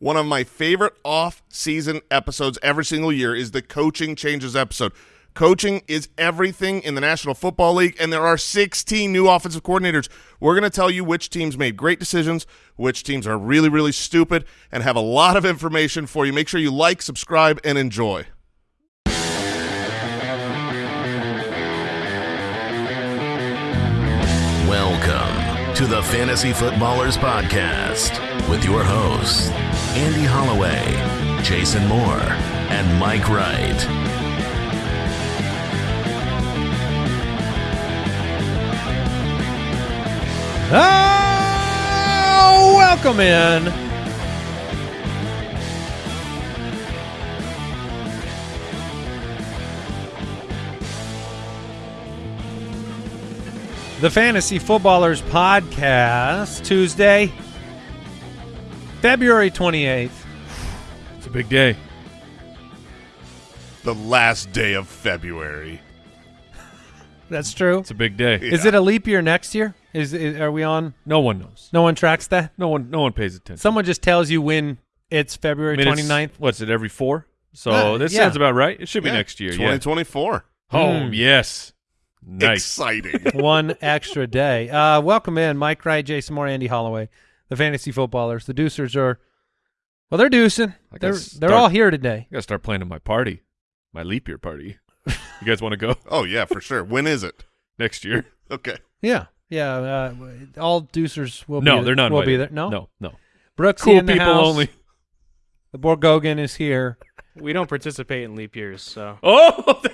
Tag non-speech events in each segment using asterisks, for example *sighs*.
One of my favorite off-season episodes every single year is the coaching changes episode. Coaching is everything in the National Football League, and there are 16 new offensive coordinators. We're going to tell you which teams made great decisions, which teams are really, really stupid, and have a lot of information for you. Make sure you like, subscribe, and enjoy. Welcome to the Fantasy Footballers Podcast with your hosts, Andy Holloway, Jason Moore, and Mike Wright. Oh, welcome in. The Fantasy Footballers Podcast, Tuesday, February 28th. It's a big day. The last day of February. That's true. It's a big day. Is it a leap year next year? Is, is are we on? No one knows. No one tracks that. No one. No one pays attention. Someone just tells you when it's February I mean, it's- 29th. What's it? Every four. So Uh, this yeah. sounds about right. It should be Yeah, next year. Yeah. 2024. Oh Mm. yes. Nice. Exciting. *laughs* one extra day. Uh, welcome in, Mike Wright, Jason Moore, Andy Holloway, the fantasy footballers. The Deucers are, well, they're deucing. They're guess they're all here today. I gotta start planning my party, my leap year party. you guys want to go *laughs* oh, yeah, for sure. When is it? next year? Okay. Yeah, yeah. Uh, all Deucers will no, be. they're not. Will be there. No, no, no. Brooks Cool in the people house. only. The Borgogan is here. We don't participate in leap years, so Oh, *laughs*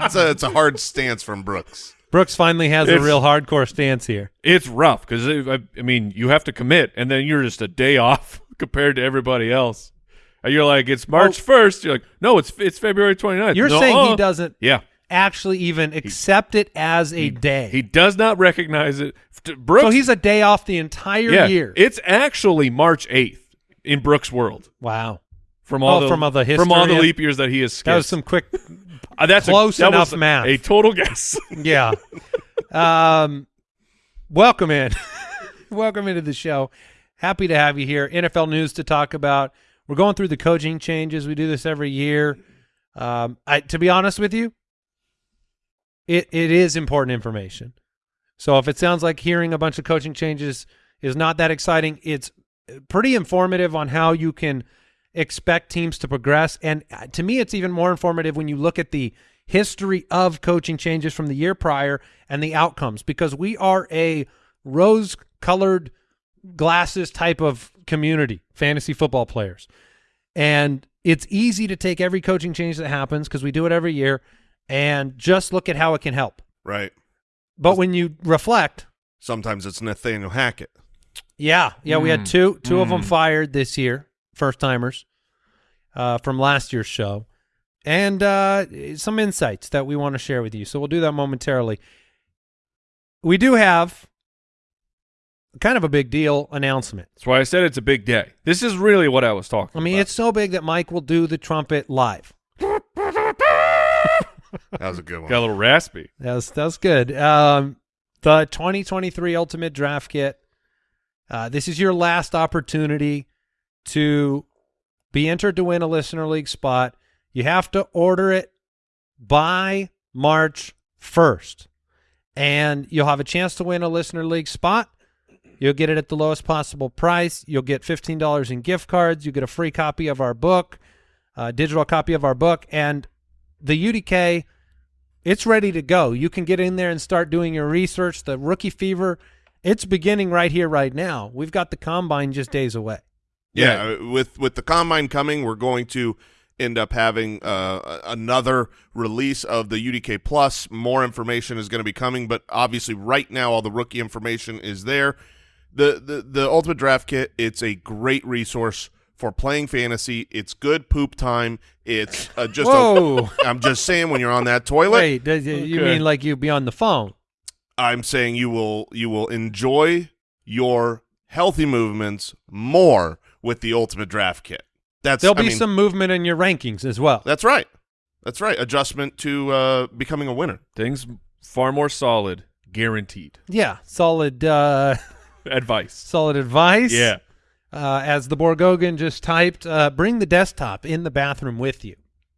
It's a, it's a hard stance from Brooks. Brooks finally has a real hardcore stance here. it's rough because I, I mean you have to commit, and then you're just a day *laughs* off compared to everybody else. And you're like, it's March first. You're like, no, it's it's February 29th. You're No, saying he uh. doesn't Yeah. actually even accept it as a day. He does not recognize it. Brooks, so he's a day off the entire yeah, year. It's actually March 8th in Brooks' world wow. from all Oh, the from all the from all the leap years that he has skipped. That was some quick. Uh, that's close a, that enough was math. A total guess. *laughs* Yeah. um, welcome in. *laughs* welcome into the show. Happy to have you here. NFL news to talk about. We're going through the coaching changes. We do this every year. Um, I, to be honest with you, it it is important information. So if it sounds like hearing a bunch of coaching changes is not that exciting, it's pretty informative on how you can expect teams to progress. And uh, to me, it's even more informative when you look at the history of coaching changes from the year prior and the outcomes, because we are a rose-colored glasses type of community, fantasy football players. And it's easy to take every coaching change that happens because we do it every year and just look at how it can help. Right. But when you reflect, Sometimes it's Nathaniel Hackett. yeah, yeah, we had Mm. two two of them Mm. fired this year, first timers uh, from last year's show, and uh, some insights that we want to share with you. So we'll do that momentarily. We do have kind of a big deal announcement. That's why I said it's a big day. This is really what I was talking I mean, about. it's so big that Mike will do the trumpet live. *laughs* That was a good one. got a little raspy. That's that's good. Um, the 2023 Ultimate Draft Kit. Uh, this is your last opportunity to be entered to win a listener league spot. You have to order it by March 1st, and you'll have a chance to win a listener league spot. You'll get it at the lowest possible price. You'll get $15 in gift cards. You get a free copy of our book, a digital copy of our book, and the UDK it's ready to go. You can get in there and start doing your research. The rookie fever, it's beginning right here, right now. We've got the combine just days away. Yeah, uh, with with the combine coming, we're going to end up having uh, another release of the UDK Plus. More information is going to be coming, but obviously, right now, all the rookie information is there. the the The Ultimate Draft Kit. It's a great resource for playing fantasy. It's good poop time. It's uh, just. Whoa. A, *laughs* I'm just saying when you're on that toilet. Wait, does- you Okay. mean like you be on the phone? I'm saying you will you will enjoy your healthy movements more with the Ultimate Draft Kit. That's There'll I be mean, some movement in your rankings as well. That's right. That's right. Adjustment to uh, becoming a winner. Things far more solid, guaranteed. Yeah, solid, uh, *laughs* Advice. solid advice. Yeah. Uh, as the Borgogan just typed, uh, bring the desktop in the bathroom with you.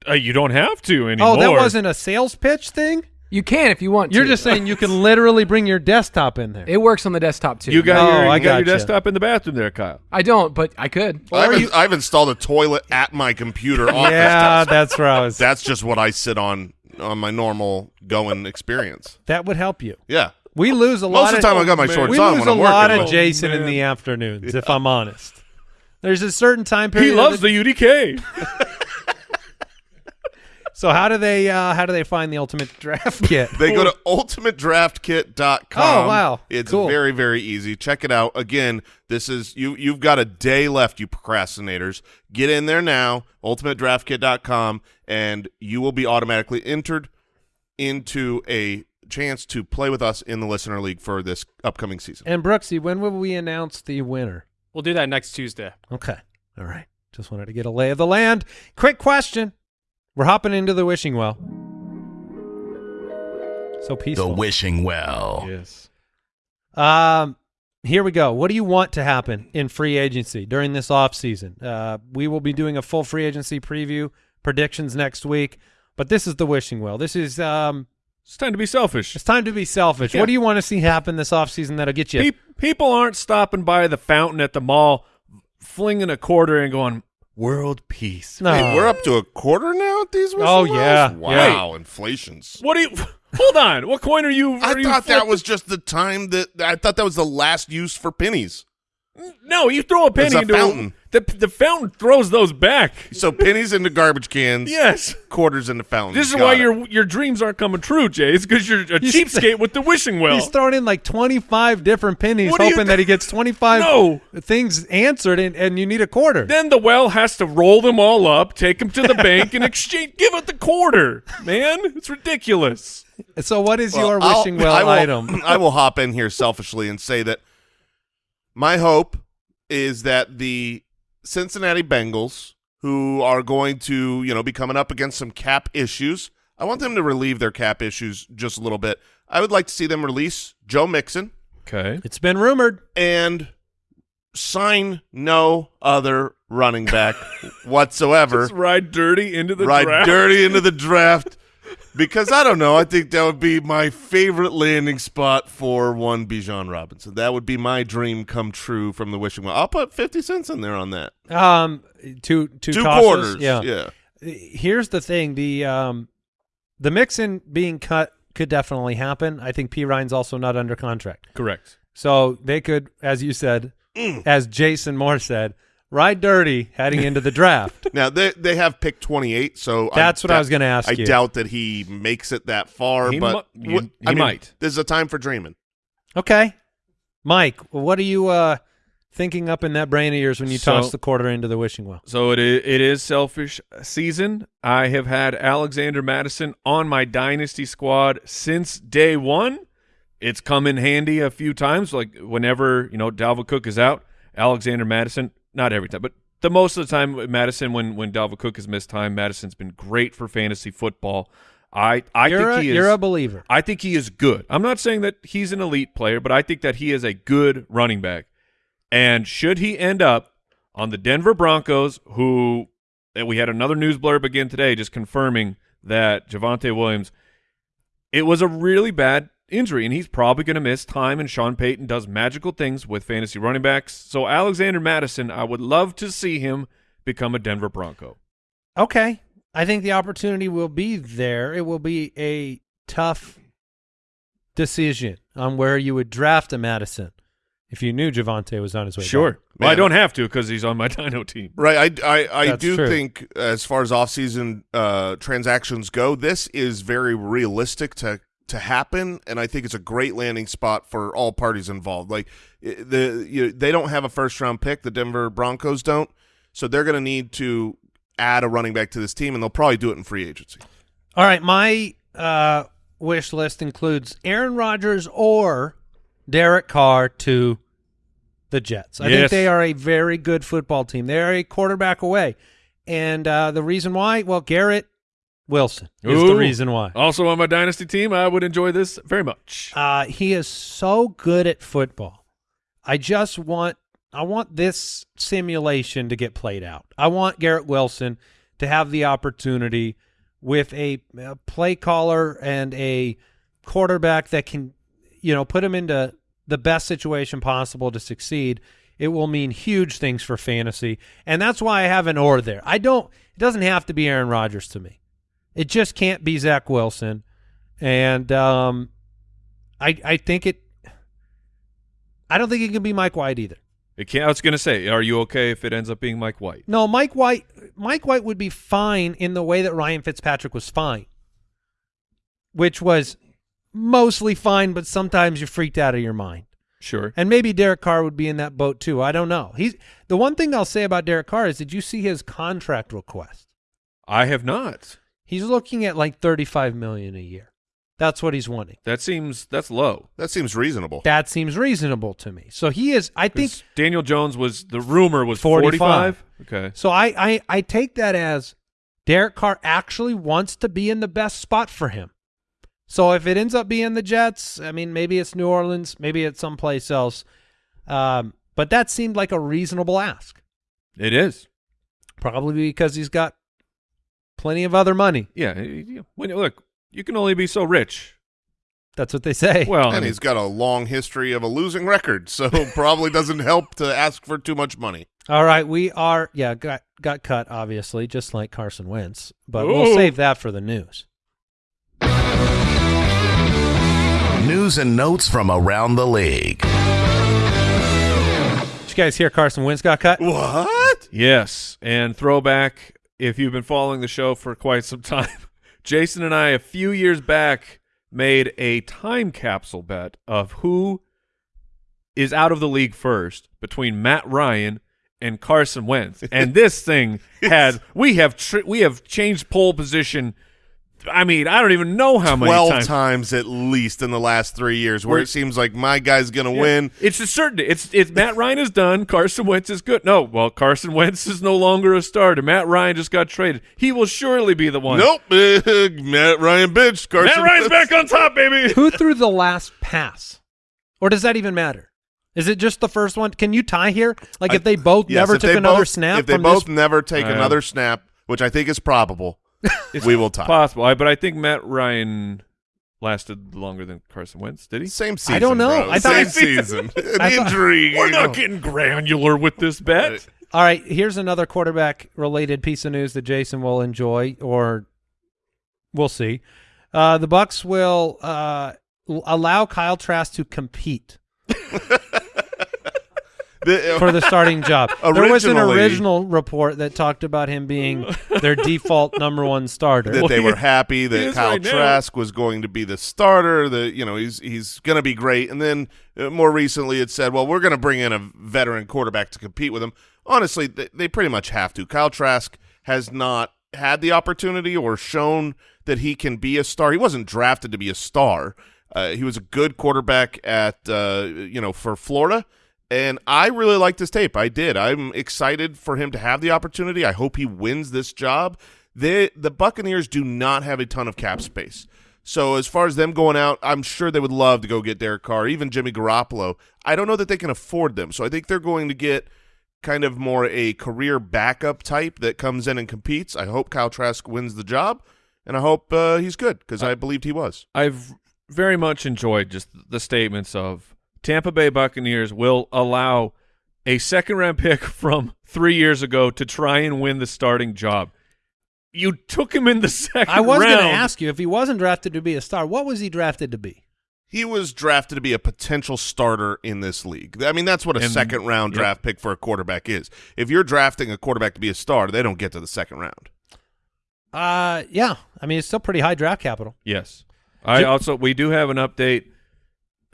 Uh, you don't have to anymore. Oh, that wasn't a sales pitch thing? You can if you want You're to. just saying you can *laughs* literally bring your desktop in there. it works on the desktop too. You got Oh, your, I you got your gotcha. desktop in the bathroom there, Kyle. I don't, but I could. I've, I've installed a toilet at my computer *laughs* office yeah, desk. *laughs* that's where I was. That's just what I sit on on my normal going experience. that would help you. Yeah. We lose a Most lot of the time I got my oh, man. shorts we on lose when a I'm lot working. of but- Jason in the afternoons, if I'm honest. There's a certain time period. He loves the- the UDK. So how do they uh, how do they find the ultimate *laughs* draft kit? They go to ultimatedraftkit.com. Oh, wow. It's Cool. very very easy. Check it out. Again, this is you you've got a day left you procrastinators. Get in there now, ultimatedraftkit.com and you will be automatically entered into a chance to play with us in the listener league for this upcoming season. and Brooksy, when will we announce the winner? We'll do that next Tuesday. Okay. All right. Just wanted to get a lay of the land. Quick question. We're hopping into the wishing well. So peaceful. The wishing well. yes. Um, here we go. What do you want to happen in free agency during this offseason? Uh, we will be doing a full free agency preview, predictions next week. But this is the wishing well. This is um, It's time to be selfish. it's time to be selfish. Yeah. What do you want to see happen this offseason that'll get you? Pe- people aren't stopping by the fountain at the mall, flinging a quarter and going, world peace. no, Hey, we're up to a quarter now at these whistle Oh, wells? yeah. Wow, inflation's What do you... *laughs* Hold on. What coin are you... I you thought that was just the time that I thought that was the last use for pennies. No, you throw a penny It's a into fountain. The, the fountain throws those back. So pennies into garbage cans, Yes. quarters into fountain. This is Got why it. your your dreams aren't coming true, Jay. It's because you're a He's- cheapskate with the wishing well. He's throwing in like 25 different pennies, What hoping th- that he gets 25 No. things answered, and, and you need a quarter. then the well has to roll them all up, take them to the bank, and exchange. Give it the quarter, man. It's ridiculous. So, what is Well, your I'll- wishing well I will, item? I will hop in here selfishly and say that my hope is that the Cincinnati Bengals, who are going to, you know, be coming up against some cap issues, I want them to relieve their cap issues just a little bit. I would like to see them release Joe Mixon Okay. It's been rumored. and sign no other running back *laughs* whatsoever. Just ride dirty into the ride draft. dirty into the draft because I don't know. I think that would be my favorite landing spot for one Bijan Robinson. That would be my dream come true from the wishing well. I'll put fifty cents in there on that. Um, two two, Two tosses. quarters. Yeah. yeah. Here's the thing: the um, the Mixon being cut could definitely happen. I think Perine's also not under contract, Correct. so they could, as you said, Mm. as Jason Moore said, ride dirty heading into the draft. *laughs* Now they they have pick twenty eight, so That's what I was gonna ask I you. doubt that he makes it that far, He but mu- you- he I mean, might. This is a time for dreaming. Okay, Mike, what are you uh thinking up in that brain of yours when you So- toss the quarter into the wishing well? So it is, it is selfish season. I have had Alexander Mattison on my dynasty squad since day one. It's come in handy a few times, like whenever you know Dalvin Cook is out, Alexander Mattison. Not every time, but the most of the time, Mattison when when Dalvin Cook has missed time, Mattison's been great for fantasy football. I I you're think a, he is. you're a believer. I think he is good. I'm not saying that he's an elite player, but I think that he is a good running back. And should he end up on the Denver Broncos, who we had another news blurb again today just confirming that Javonte Williams, it was a really bad injury, and he's probably going to miss time, and Sean Payton does magical things with fantasy running backs. So Alexander Mattison, I would love to see him become a Denver Bronco. Okay. I think the opportunity will be there. It will be a tough decision on where you would draft a Mattison if you knew Javonte was on his way. Sure. back. Well, I don't have to because he's on my *laughs* Dino team. Right. I, I, I That's do true. think, as far as offseason uh, transactions go, this is very realistic to to happen, and I think it's a great landing spot for all parties involved. Like the you, they don't have a first round pick, the Denver Broncos don't, so they're going to need to add a running back to this team, and they'll probably do it in free agency. All right. My uh, wish list includes Aaron Rodgers or Derek Carr to the Jets. I think they are a very good football team. They are a quarterback away. And uh, the reason why, well, Garrett Wilson is the reason why. Also on my dynasty team, I would enjoy this very much. Uh, he is so good at football. I just want I want this simulation to get played out. I want Garrett Wilson to have the opportunity with a, a play caller and a quarterback that can, you know, put him into the best situation possible to succeed. It will mean huge things for fantasy, and that's why I have an or there. I don't. It doesn't have to be Aaron Rodgers to me. It just can't be Zach Wilson, and um, I I think it. I don't think it can be Mike White either. It can't, I was going to say, are you okay if it ends up being Mike White? No, Mike White. Mike White would be fine in the way that Ryan Fitzpatrick was fine, which was mostly fine, but sometimes you're freaked out of your mind. Sure. And maybe Derek Carr would be in that boat too. I don't know. He's the one thing I'll say about Derek Carr is did you see his contract request? I have not. He's looking at like 35 million a year. That's what he's wanting. That seems that's low. That seems reasonable. That seems reasonable to me. So he is I think Daniel Jones was the rumor was 45. 45. Okay. so I, I I take that as Derek Carr actually wants to be in the best spot for him. So if it ends up being the Jets, I mean maybe it's New Orleans, maybe it's someplace else. Um, but that seemed like a reasonable ask. It is. Probably because he's got plenty of other money. Yeah. When look, you can only be so rich. That's what they say. Well, and he's got a long history of a losing record, so *laughs* probably doesn't help to ask for too much money. All right, we are yeah, got got cut obviously, just like Carson Wentz, but we'll save that for the news. News and notes from around the league. Did you guys hear Carson Wentz got cut? What? Yes, and throwback. If you've been following the show for quite some time, *laughs* Jason and I a few years back made a time capsule bet of who is out of the league first between Matt Ryan and Carson Wentz, and *laughs* this thing had we have tr- we have changed pole position. I mean, I don't even know how many Twelve times. times. at least in the last three years, where We're- it seems like my guy's gonna Yeah. win. It's a certainty. It's it's Matt Ryan is done. Carson Wentz is good. No, well, Carson Wentz is no longer a starter. Matt Ryan just got traded. He will surely be the one. Nope, *laughs* Matt Ryan bitch. Carson Matt Ryan's Wentz. back on top, baby. Who threw the last pass? Or does that even matter? Is it just the first one? Can you tie here? Like if they both Yes, never if took another both- snap If they both this never take Uh, another snap, which I think is probable, we will talk. Possible, I- but I think Matt Ryan lasted longer than Carson Wentz. Did he? Same season. I don't know. bro. I thought- Same season. *laughs* An thought- injury. We're not getting granular with this bet. All right, here's another quarterback related piece of news that Jason will enjoy or we'll see. Uh, the Bucs will uh, allow Kyle Trask to compete *laughs* The- *laughs* for the starting job. there was an original report that talked about him being their default number one starter. that they he- were happy *laughs* that Kyle right now. Trask was going to be the starter. That you know he's he's going to be great. And then uh, more recently, it said, "Well, we're going to bring in a veteran quarterback to compete with him." Honestly, they, they pretty much have to. Kyle Trask has not had the opportunity or shown that he can be a star. He wasn't drafted to be a star. Uh, he was a good quarterback at uh, you know for Florida. And I really liked this tape. I did. I'm excited for him to have the opportunity. I hope he wins this job. They, the Buccaneers do not have a ton of cap space. So as far as them going out, I'm sure they would love to go get Derek Carr, even Jimmy Garoppolo. I don't know that they can afford them. So I think they're going to get kind of more a career backup type that comes in and competes. I hope Kyle Trask wins the job, and I hope uh, he's good because I believed he was. I've very much enjoyed just the statements of Tampa Bay Buccaneers will allow a second round pick *laughs* from three years ago to try and win the starting job. You took him in the *laughs* second I was going to ask you if he wasn't drafted to be a star, what was he drafted to be? He was drafted to be a potential starter in this league. I mean, that's what a And- second round yep. draft pick for a quarterback is. If you're drafting a quarterback to be a star, they don't get to the second round. Uh, yeah. I mean, it's still pretty high draft capital. Yes. I also we do have an update.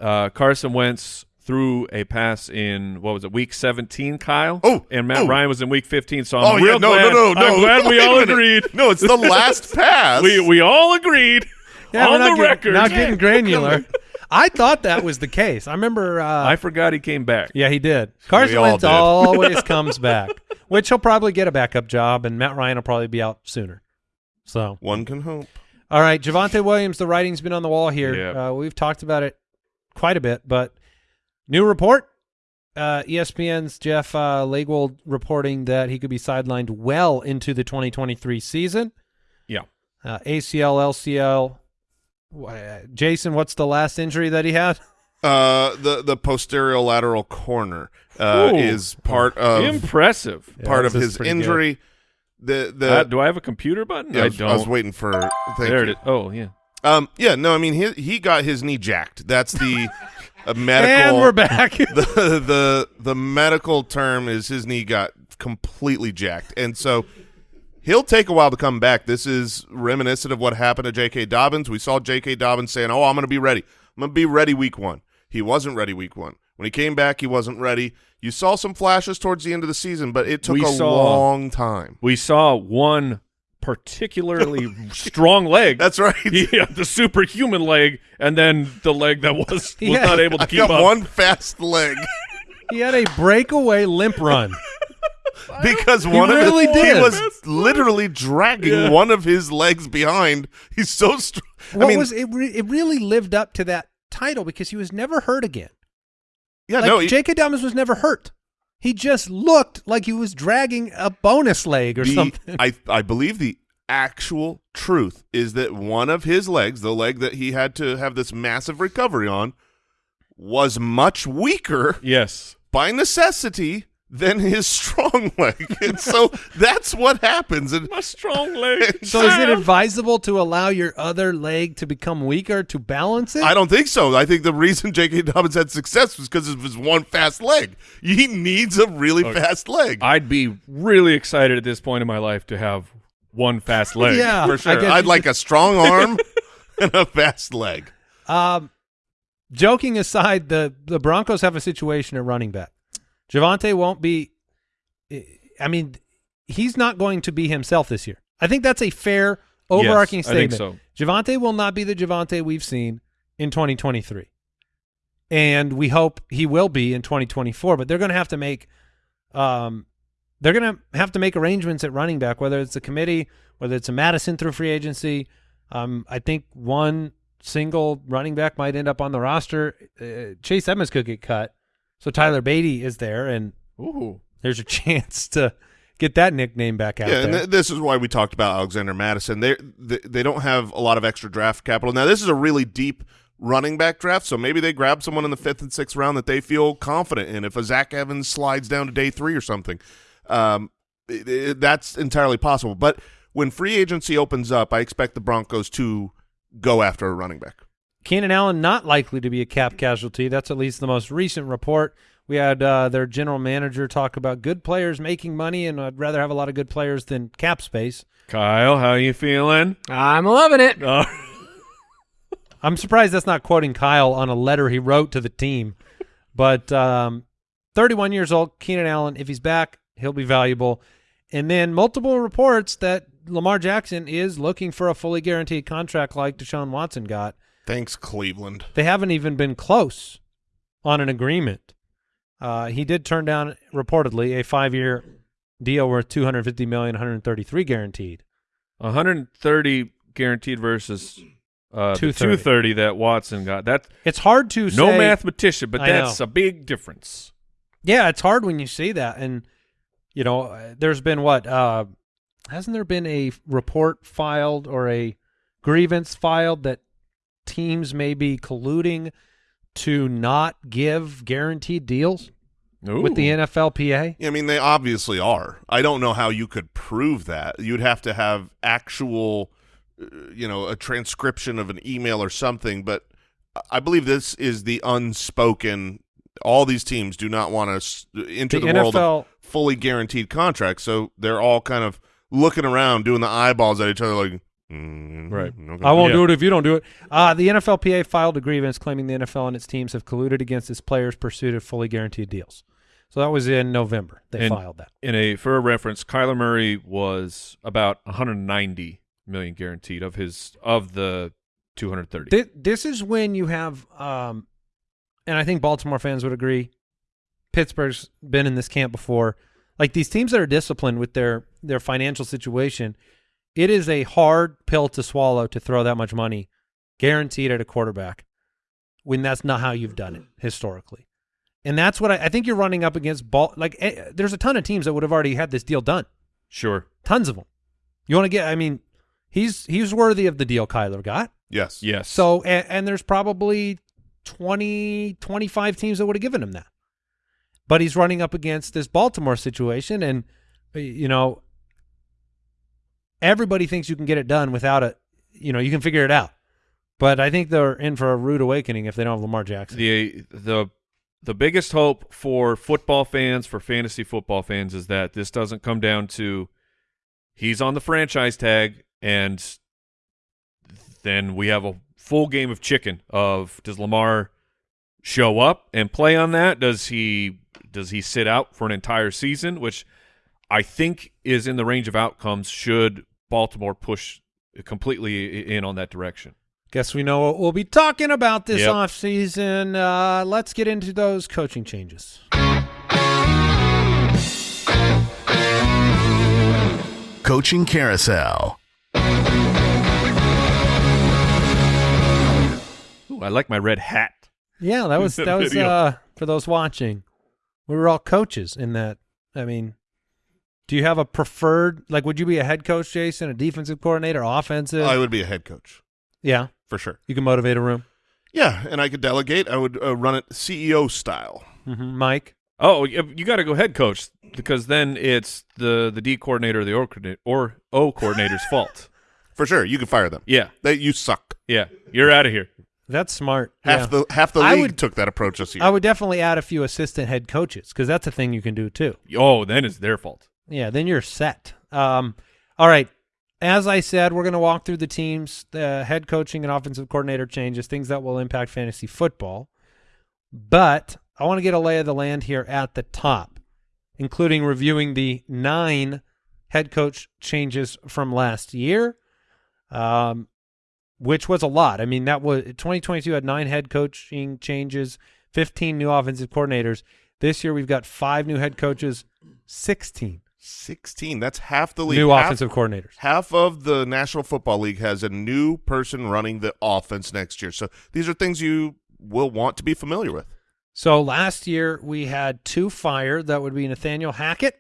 Uh, Carson Wentz threw a pass in what was it, week seventeen, Kyle? Oh, and Matt oh. Ryan was in week fifteen. So I'm oh real yeah, no, glad, no, no, no. I'm glad we *laughs* all agreed. No, it's the *laughs* last pass. We we all agreed Yeah, on not the getting, record. Not getting granular. I thought that was the case. I remember. Uh, I forgot he came back. yeah, he did. Carson all Wentz did. always *laughs* comes back, which he'll probably get a backup job, and Matt Ryan will probably be out sooner. So, One can hope. all right, Javonte Williams. The writing's been on the wall here. Yeah. Uh, we've talked about it quite a bit, but new report: uh, ESPN's Jeff uh, Legwold reporting that he could be sidelined well into the 2023 season. Yeah. Uh, ACL, LCL. Wh- Jason, what's the last injury that he had? *laughs* Uh, the the posterior lateral corner uh, Ooh. is part of Impressive. part of his pretty good. injury. The the Uh, do I have a computer button? yeah, I, I was, don't. I was waiting for thank there you. it is. Oh yeah. Um, yeah, no, I mean he he got his knee jacked. That's the *laughs* uh, medical. And we're back. *laughs* the the the medical term is his knee got completely jacked, and so he'll take a while to come back. This is reminiscent of what happened to J.K. Dobbins. We saw J.K. Dobbins saying, "Oh, I'm going to be ready. I'm going to be ready week one." He wasn't ready week one. When he came back, he wasn't ready. You saw some flashes towards the end of the season, but it took We a saw- long time. We saw one particularly *laughs* strong leg. That's right. *laughs* yeah, the superhuman leg, and then the leg that was *laughs* was Yeah. not able to I keep got up. one fast leg he had a breakaway limp run. because one of really his, did. he was literally dragging one of his legs behind. He's so strong. What I mean, was it? Re- it really lived up to that title because he was never hurt again. yeah, like no, he- J.K. Dobbins was never hurt. He just looked like he was dragging a bonus leg or the- something. I I believe the actual truth is that one of his legs, the leg that he had to have this massive recovery on, was much weaker Yes. by necessity than his strong *laughs* leg, and so that's what happens. And My strong leg. *laughs* so is it advisable to allow your other leg to become weaker to balance it? I don't think so. I think the reason *laughs* J.K. Dobbins had success was because of his one fast leg. He needs a really fast leg. I'd be really excited at this point in my life to have one fast leg. Yeah, for sure. I'd you like a strong arm and a fast leg. Um, joking aside, the the Broncos have a situation at running back. Javonte won't be. I mean, he's not going to be himself this year. I think that's a fair overarching Yes, I think statement. so. Javonte will not be the Javonte we've seen in 2023, and we hope he will be in 2024. But they're going to have to make, um, they're going to have to make arrangements at running back, whether it's a committee, whether it's a Mattison through free agency. Um, I think one single running back might end up on the roster. Uh, Chase Edmonds could get cut, so Tyler Badie is there, and Ooh. there's a *laughs* chance to get that nickname back out Yeah, there. and th- this is why we talked about Alexander Mattison. They they they don't have a lot of extra draft capital. Now this is a really deep running back draft, so maybe they grab someone in the fifth and sixth round that they feel confident in. If a Zach Evans slides down to day three or something, um, it- it- that's entirely possible. But when free agency opens up, I expect the Broncos to go after a running back. Keenan Allen not likely to be a cap casualty. That's at least the most recent report. We had uh, their general manager talk about good players making money, and I'd rather have a lot of good players than cap space. Kyle, how are you feeling? I'm loving it. Uh, *laughs* I'm surprised that's not quoting Kyle on a letter he wrote to the team. But um, 31 years old, Keenan Allen, if he's back, he'll be valuable. And then multiple reports that Lamar Jackson is looking for a fully guaranteed contract like Deshaun Watson got. Thanks, Cleveland. They haven't even been close on an agreement. Uh, he did turn down reportedly a five-year deal worth 250 million, 133 guaranteed. 130 guaranteed versus uh, the 230. 230 that Watson got. That It's hard to no say. mathematician, but I that's know. a big difference. Yeah, it's hard when you see that, and you know, uh, there's been what? Uh, hasn't there been a report filed or a grievance filed that teams may be colluding to not give guaranteed deals with the NFLPA? I mean, they obviously are. I don't know how you could prove that. You'd have to have actual, uh, you know, a transcription of an email or something. But I believe this is the unspoken. All these teams do not want to into The the, world of fully guaranteed contracts, so they're all kind of looking around, doing the eyeballs at each other, like, mm, Right. okay. I won't Yeah. do it if you don't do it. Uh, the NFLPA filed a grievance claiming the NFL and its teams have colluded against its players' pursuit of fully guaranteed deals. So that was in November. They And- filed that. in a for a reference, Kyler Murray was about 190 million guaranteed of his of the 230. Thi- This is when you have, um, and I think Baltimore fans would agree. Pittsburgh's been in this camp before. Like these teams that are disciplined with their their financial situation, it is a hard pill to swallow to throw that much money guaranteed at a quarterback when that's not how you've done it historically. And that's what I, I think you're running up against. Ball like eh, there's a ton of teams that would have already had this deal done. Sure. Tons of them. You want to get? I mean, he's he's worthy of the deal Kyler got. Yes. Yes. So and, and there's probably 20, 25 teams that would have given him that. But he's running up against this Baltimore situation, and you know, everybody thinks you can get it done without a, you know, you can figure it out. But I think they're in for a rude awakening if they don't have Lamar Jackson. the the the biggest hope for football fans, for fantasy football fans, is that this doesn't come down to he's on the franchise tag, and then we have a full game of chicken. Of does Lamar show up and play on that? Does he does he sit out for an entire season? Which I think is in the range of outcomes. Should Baltimore push completely in on that direction? Guess we know what we'll be talking about this Yep. offseason. Uh, let's get into those coaching changes. Coaching Carousel. Ooh, I like my red hat. Yeah, that was that *laughs* was uh for those watching. We were all coaches in that. I mean, do you have a preferred like would you be a head coach, Jason, a defensive coordinator, offensive? I would be a head coach yeah. for sure. You can motivate a room. Yeah, and I could delegate. I would uh, run it CEO style. hmm Mike. Oh, you, you got to go head coach because then it's the the D coordinator or the O coordinator or O coordinator's *laughs* fault. For sure. You can fire them. Yeah, They, you suck. yeah, you're out of here. That's smart. Half yeah. the half the I league would- took that approach this year. I would definitely add a few assistant head coaches because that's a thing you can do too. Oh, then it's their fault. Yeah, then you're set. Um, all right. As I said, we're going to walk through the teams, the head coaching and offensive coordinator changes, things that will impact fantasy football. But I want to get a lay of the land here at the top, including reviewing the nine head coach changes from last year, um, which was a lot. I mean, that was 2022 had nine head coaching changes, 15 new offensive coordinators. This year we've got five new head coaches, 16 16. That's half the league. new half, offensive coordinators. Half of the National Football League has a new person running the offense next year. So these are things you will want to be familiar with. So last year we had two fired. That would be Nathaniel Hackett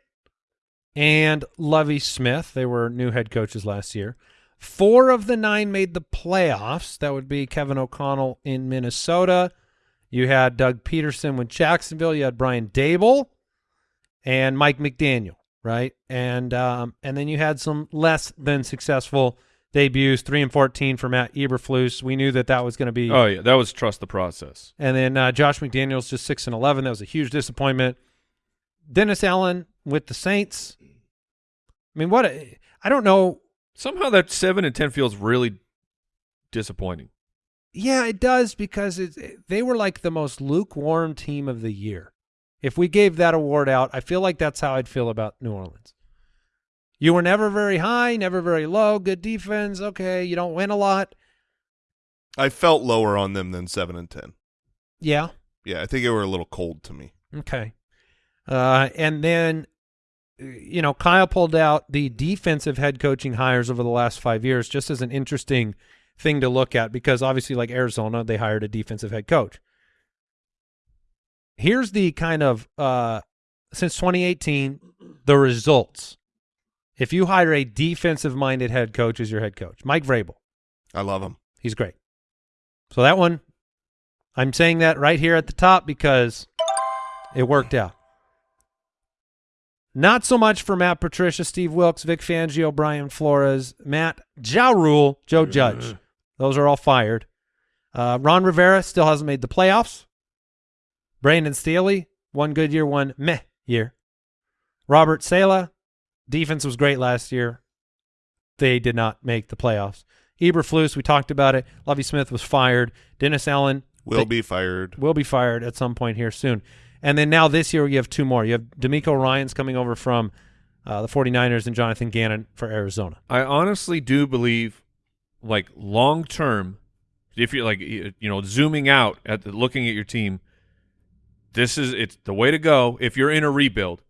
and Lovie Smith. They were new head coaches last year. Four of the nine made the playoffs. That would be Kevin O'Connell in Minnesota. You had Doug Pederson with Jacksonville. You had Brian Daboll and Mike McDaniel, right? And um, and then you had some less than successful debuts. Three and fourteen for Matt Eberflus. We knew that that was going to be Oh yeah, that was trust the process. and then uh, Josh McDaniels just six and eleven. That was a huge disappointment. Dennis Allen with the Saints. I mean, what? A, I don't know. Somehow that seven and ten feels really disappointing. Yeah, it does because it, they were like the most lukewarm team of the year. If we gave that award out, I feel like that's how I'd feel about New Orleans. You were never very high, never very low. Good defense. Okay, you don't win a lot. I felt lower on them than 7 and 10. Yeah. Yeah, I think they were a little cold to me. Okay. Uh, and then, uh, you know, Kyle pulled out the defensive head coaching hires over the last five years just as an interesting thing to look at because obviously, like Arizona, they hired a defensive head coach. Here's the kind of, uh, since 2018, the results. If you hire a defensive minded head coach as your head coach, Mike Vrabel, I love him. He's great. So that one, I'm saying that right here at the top because it worked out. Not so much for Matt Patricia, Steve Wilks, Vic Fangio, Brian Flores, Matt Ja Rule, Joe Judge. Those are all fired. Uh, Ron Rivera still hasn't made the playoffs. Brandon Staley, one good year, one meh year. Robert Saleh, defense was great last year. They did not make the playoffs. Eberflus, we talked about it. Lovie Smith was fired. Dennis Allen Will they- be fired. will be fired at some point here soon. And then now this year you have two more. You have DeMeco Ryans coming over from uh, the 49ers and Jonathan Gannon for Arizona. I honestly do believe, like long term, if you're like you know zooming out at the, looking at your team, this is it's the way to go. If you're in a rebuild,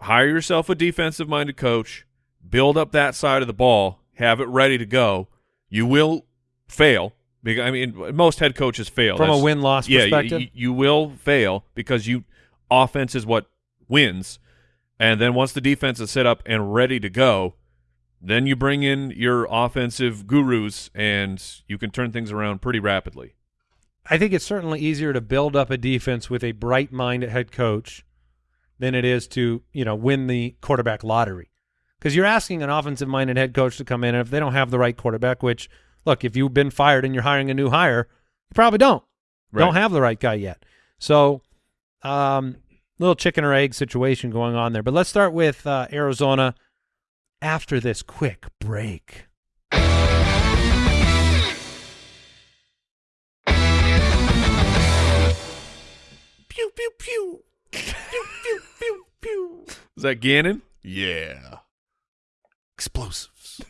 hire yourself a defensive minded coach, build up that side of the ball, have it ready to go. You will fail. Because, I mean, most head coaches fail From a win-loss yeah, perspective? You, you will fail because you offense is what wins, and then once the defense is set up and ready to go, then you bring in your offensive gurus, and you can turn things around pretty rapidly. I think it's certainly easier to build up a defense with a bright mind at head coach than it is to you know win the quarterback lottery. Because you're asking an offensive minded head coach to come in and if they don't have the right quarterback which look if you've been fired and you're hiring a new hire you probably don't. Don't have the right guy yet. So um little chicken or egg situation going on there. But let's start with uh, arizona after this quick break Pew pew pew. Pew pew pew pew. Is that Gannon? Yeah. Explosives.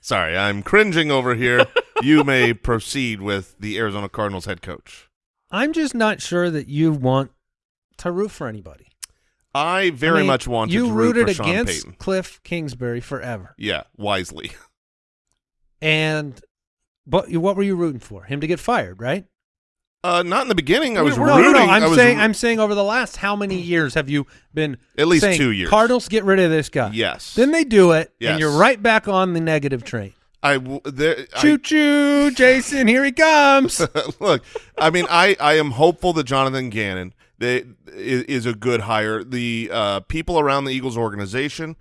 Sorry, I'm cringing over here. *laughs* you may proceed with the Arizona Cardinals head coach. i'm just not sure that you want to root for anybody I very I mean, much wanted you to root rooted for Sean against Payton. Cliff Kingsbury forever, Yeah, wisely. *laughs* and but what were you rooting for? Him to get fired, right? Uh, not in the beginning. I was no, rooting. no, no. I'm saying I'm saying over the last how many years have you been At least saying, two years. Cardinals get rid of this guy. Yes. Then they do it, Yes. and you're right back on the negative train. I there. I- Choo choo, Jason, here he comes. *laughs* Look, I mean, I, I am hopeful that Jonathan Gannon they, is, is a good hire. The uh, people around the Eagles organization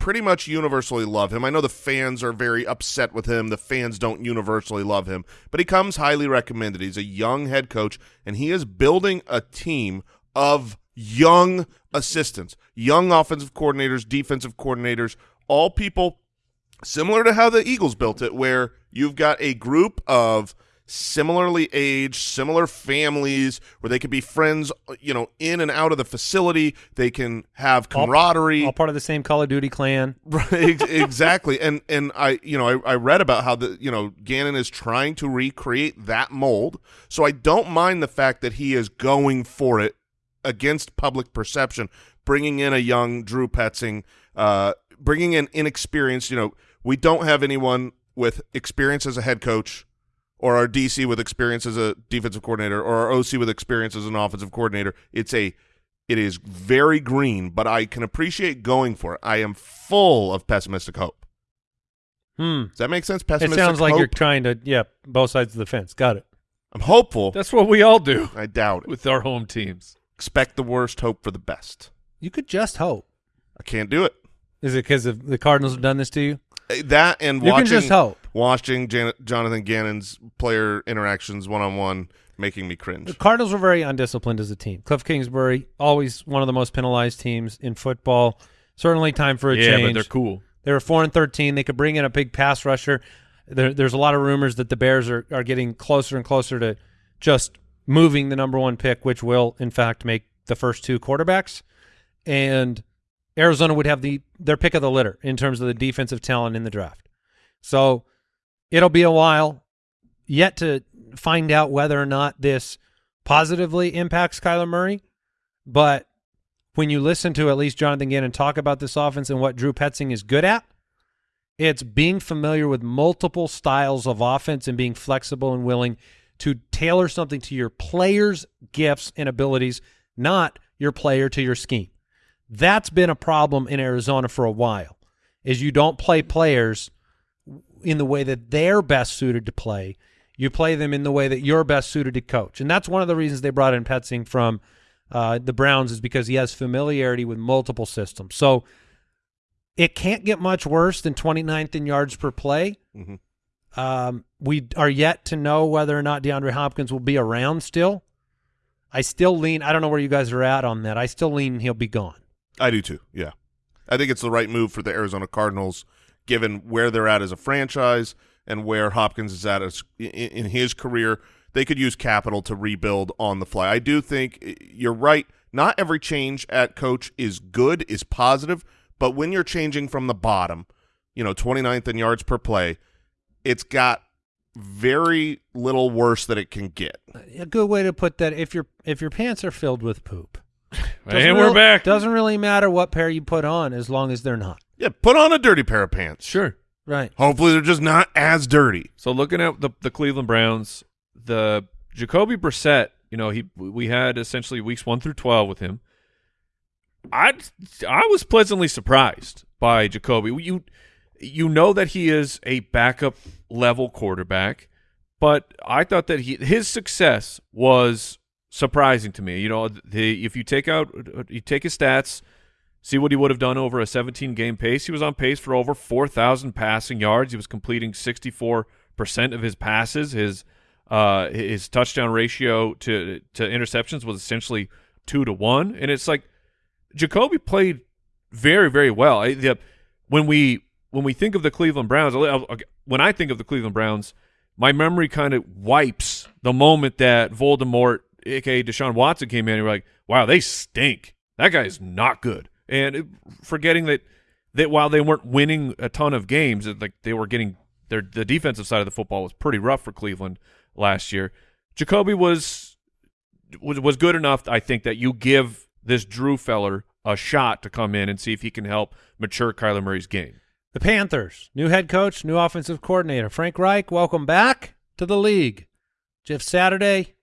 pretty much universally love him. I know the fans are very upset with him. The fans don't universally love him, but he comes highly recommended. He's a young head coach, and he is building a team of young assistants, young offensive coordinators, defensive coordinators, all people similar to how the Eagles built it, where you've got a group of similarly aged, similar families, where they could be friends, you know, in and out of the facility. They can have camaraderie. All part of the same Call of Duty clan. *laughs* Right, exactly. And and I you know I, I read about how the you know Gannon is trying to recreate that mold. So I don't mind the fact that he is going for it against public perception, bringing in a young Drew Petzing, uh, bringing in inexperienced. You know, we don't have anyone with experience as a head coach. Or our DC with experience as a defensive coordinator, or our OC with experience as an offensive coordinator. It's a it is very green, but I can appreciate going for it. I am full of pessimistic hope. Hmm. Does that make sense? It sounds like hope? you're trying to, yeah, both sides of the fence. Got it. I'm hopeful. That's what we all do I doubt it. with our home teams. Expect the worst, hope for the best. You could just hope. I can't do it. Is it because the Cardinals have done this to you? That and You watching can just hope. Watching Jan- Jonathan Gannon's player interactions one on one making me cringe. The. Cardinals were very undisciplined as a team. Cliff Kingsbury, always one of the most penalized teams in football. Certainly time for a yeah, change. but they're cool. They were four and thirteen. They could bring in a big pass rusher. There, there's a lot of rumors that the Bears are, are getting closer and closer to just moving the number one pick, which will in fact make the first two quarterbacks. And Arizona would have the their pick of the litter in terms of the defensive talent in the draft. So it'll be a while yet to find out whether or not this positively impacts Kyler Murray. But when you listen to at least Jonathan Gannon talk about this offense and what Drew Petzing is good at, it's being familiar with multiple styles of offense and being flexible and willing to tailor something to your player's gifts and abilities, not your player to your scheme. That's been a problem in Arizona for a while. Is you don't play players in the way that they're best suited to play. You play them in the way that you're best suited to coach. And that's one of the reasons they brought in Petzing from uh, the Browns is because he has familiarity with multiple systems. So it can't get much worse than 29th in yards per play. Mhm. Um, we are yet to know whether or not DeAndre Hopkins will be around still. I still lean, I don't know where you guys are at on that. I still lean he'll be gone. I do too. Yeah, I think it's the right move for the Arizona Cardinals, given where they're at as a franchise and where Hopkins is at as, in, in his career. They could use capital to rebuild on the fly. I do think you're right. Not every change at coach is good, is positive, but when you're changing from the bottom, you know, 29th in yards per play, it's got very little worse that it can get. A good way to put that if your if your pants are filled with poop. doesn't *laughs* And we're real- back. Doesn't really matter what pair you put on as long as they're not. Yeah, put on a dirty pair of pants. Sure. Right. Hopefully, they're just not as dirty. So looking at the the Cleveland Browns, the Jacoby Brissett, you know, he we had essentially weeks one through twelve with him. I I was pleasantly surprised by Jacoby. You you know that he is a backup level quarterback, but I thought that he his success was surprising to me. You know, the, if you take out you take his stats, see what he would have done over a 17 game pace. He was on pace for over 4,000 passing yards. He was completing 64 percent of his passes. His uh, his touchdown ratio to to interceptions was essentially two to one, and it's like Jacoby played very very well. I, the, when we when we think of the Cleveland Browns, when I think of the Cleveland Browns, my memory kind of wipes the moment that Voldemort, aka Deshaun Watson, came in. And we're like, wow, they stink. That guy is not good. And forgetting that that while they weren't winning a ton of games, like they were getting their the defensive side of the football was pretty rough for Cleveland last year. Jacoby was was was good enough, I think, that you give this Drew feller a shot to come in and see if he can help mature Kyler Murray's game. The Panthers, new head coach, new offensive coordinator. Frank Reich, welcome back to the league. Jeff Saturday,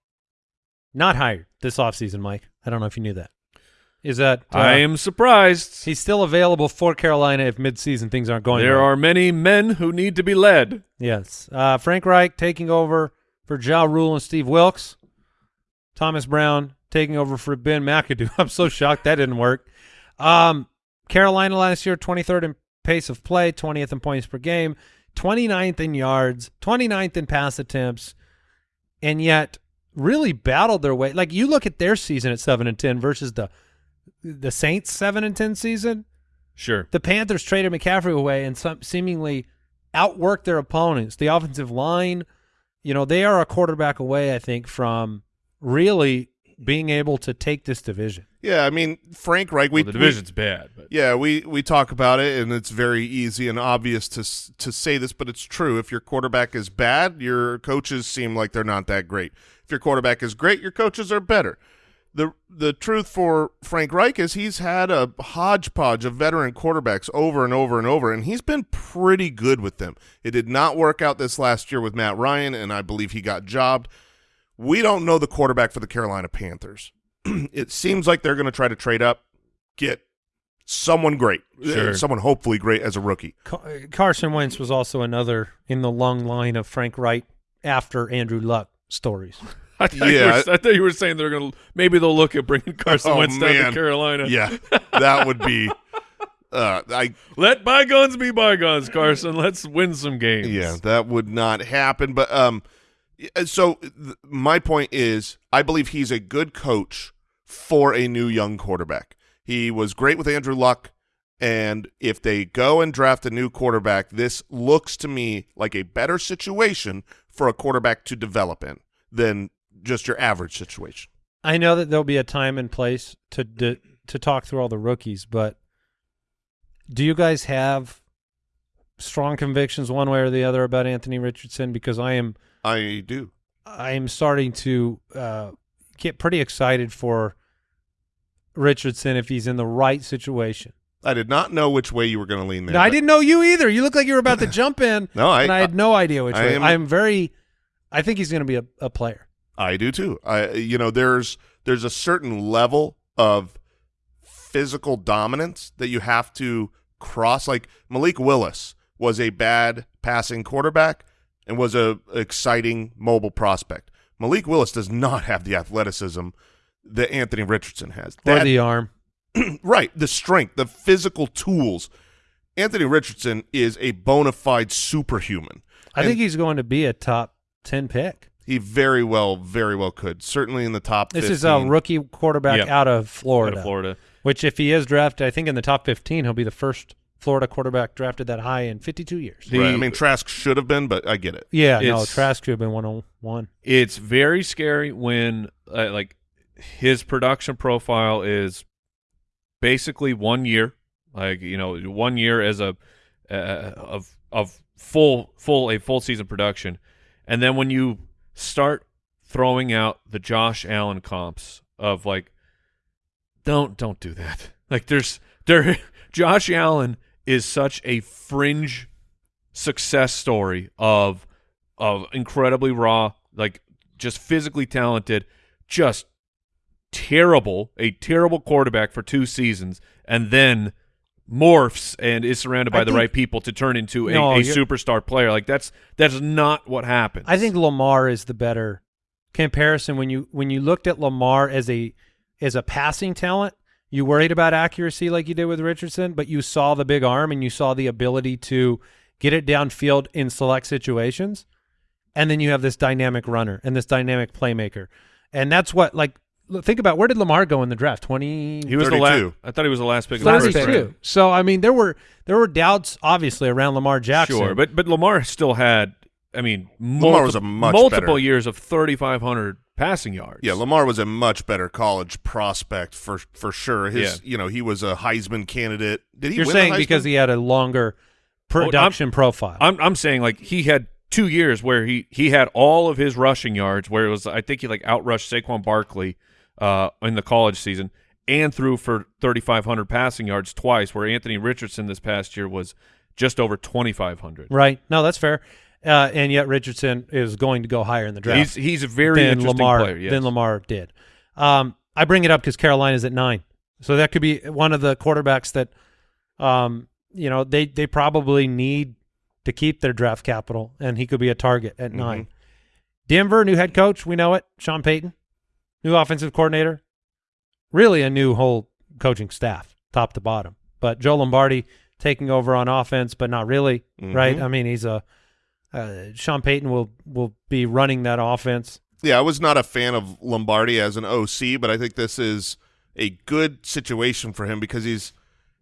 not hired this offseason, Mike. I don't know if you knew that. Is that uh, I am surprised. he's still available for Carolina if midseason things aren't going There well. are many men who need to be led. Yes. Uh, Frank Reich taking over for Ja Rule and Steve Wilks. Thomas Brown taking over for Ben McAdoo. *laughs* I'm so shocked that didn't work. Um, Carolina last year, 23rd in pace of play, 20th in points per game, 29th in yards, 29th in pass attempts, and yet really battled their way. Like you look at their season at 7 and 10 versus the the Saints 7 and 10 season Sure. the Panthers traded McCaffrey away and some seemingly outworked their opponents. The offensive line, you know, they are a quarterback away, I think, from really being able to take this division. Yeah, I mean, Frank Reich. We well, the division's bad, but Yeah, we we talk about it, and it's very easy and obvious to to say this, but it's true. If your quarterback is bad, your coaches seem like they're not that great. If your quarterback is great, your coaches are better. The The truth for Frank Reich is he's had a hodgepodge of veteran quarterbacks over and over and over, and he's been pretty good with them. It did not work out this last year with Matt Ryan, and I believe he got jobbed. We don't know the quarterback for the Carolina Panthers. *clears throat* it seems like they're going to try to trade up, get someone great, Sure. Uh, someone hopefully great as a rookie. Carson Wentz was also another in the long line of Frank Reich after Andrew Luck stories. *laughs* I thought, you Yeah. were, I thought you were saying they're going to maybe they'll look at bringing Carson Oh, Wentz down man. to Carolina. Yeah, *laughs* that would be. Uh, I Let bygones be bygones, Carson. Let's win some games. yeah, that would not happen. But um, so th- my point is, I believe he's a good coach for a new young quarterback. He was great with Andrew Luck, and if they go and draft a new quarterback, this looks to me like a better situation for a quarterback to develop in than just your average situation. I know that there'll be a time and place to to, to talk through all the rookies, but do you guys have strong convictions one way or the other about Anthony Richardson? Because I am I do. I am starting to uh, get pretty excited for Richardson if he's in the right situation. I did not know which way you were going to lean there. No, I didn't know you either. You look like you were about to jump in, *laughs* No, I and I had no idea which I way. am- I'm very. I think he's going to be a, a player. I do too. I you know there's there's a certain level of physical dominance that you have to cross. Like Malik Willis was a bad passing quarterback and was a exciting mobile prospect. Malik Willis does not have the athleticism that Anthony Richardson has. Or That- the arm. *clears throat* right, the strength, the physical tools. Anthony Richardson is a bona fide superhuman. I And think he's going to be a top ten pick. He very well, very well could. Certainly in the top. This 15. is a rookie quarterback Yep. out of Out Florida. of Florida. Which, if he is drafted, I think in the top 15, he'll be the first Florida quarterback drafted that high in 52 years. The- right. I mean, Trask should have been, but I get it. yeah, no, Trask could have been 101. It's very scary when uh, like his production profile is basically one year, like you know, one year as a uh, of of full full a full season production, and then when you start throwing out the Josh Allen comps of like, don't don't do that. *laughs* Like there's there, *laughs* Josh Allen is such a fringe success story of of incredibly raw, like just physically talented, just terrible, a terrible quarterback for two seasons, and then morphs and is surrounded by I the think- right people to turn into a, No, a superstar player. Like that's that's not what happens. I think Lamar is the better comparison when you when you looked at Lamar as a as a passing talent. You worried about accuracy like you did with Richardson, but you saw the big arm and you saw the ability to get it downfield in select situations. And then you have this dynamic runner and this dynamic playmaker. And that's what like think about where did Lamar go in the draft? 20 he was the 32. last. I thought he was the last pick. of Last pick. Thirty-two. So I mean, there were there were doubts obviously around Lamar Jackson. Sure, but but Lamar still had. I mean, Lamar was a much multiple better- years of thirty five hundred passing yards. Yeah, Lamar was a much better college prospect for for sure. His, Yeah. you know, he was a Heisman candidate. Did he? you're win the saying because he had a longer oh, production profile. I'm I'm saying like he had two years where he he had all of his rushing yards where it was I think he like outrushed Saquon Barkley uh in the college season and threw for 3500 passing yards twice where Anthony Richardson this past year was just over 2500. Right. No, that's fair. Uh, and yet Richardson is going to go higher in the draft He's he's a very than interesting Lamar player. Yes. than Lamar did. Um, I bring it up because Carolina's at nine, so that could be one of the quarterbacks that, um, you know, they they probably need to keep their draft capital, and he could be a target at Mm-hmm. nine. Denver, new head coach, we know it. Sean Payton, new offensive coordinator, really a new whole coaching staff, top to bottom. But Joe Lombardi taking over on offense, but not really, right? Mhm. I mean, he's a uh, Sean Payton will will be running that offense. Yeah, I was not a fan of Lombardi as an OC, but I think this is a good situation for him because he's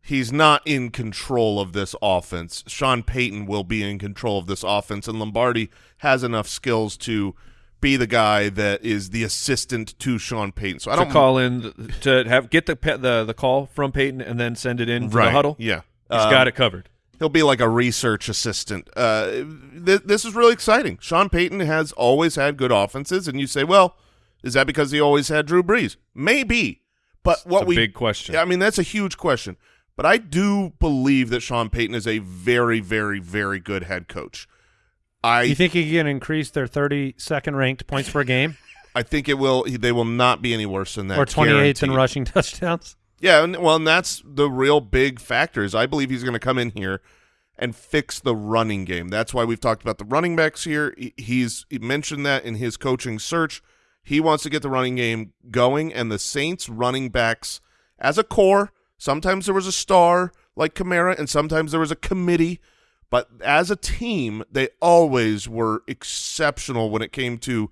he's not in control of this offense. Sean Payton will be in control of this offense, and Lombardi has enough skills to be the guy that is the assistant to Sean Payton. So I don't call in to have get the the the call from Payton and then send it in to right. the huddle. Yeah, He's Um, got it covered. He'll be like a research assistant. Uh, th- this is really exciting. Sean Payton has always had good offenses, and you say, well, is that because he always had Drew Brees? Maybe, but what It's a we big question. Yeah, I mean that's a huge question. But I do believe that Sean Payton is a very, very, very good head coach. I You think he can increase their 32nd ranked points per game *laughs* I think it will. They will not be any worse than that. or 28th in rushing *laughs* touchdowns? Yeah, and, well, and that's the real big factor is I believe he's going to come in here and fix the running game. That's why we've talked about the running backs here. He- He's he mentioned that in his coaching search. He wants to get the running game going, and the Saints running backs as a core. Sometimes there was a star like Kamara, and sometimes there was a committee. But as a team, they always were exceptional when it came to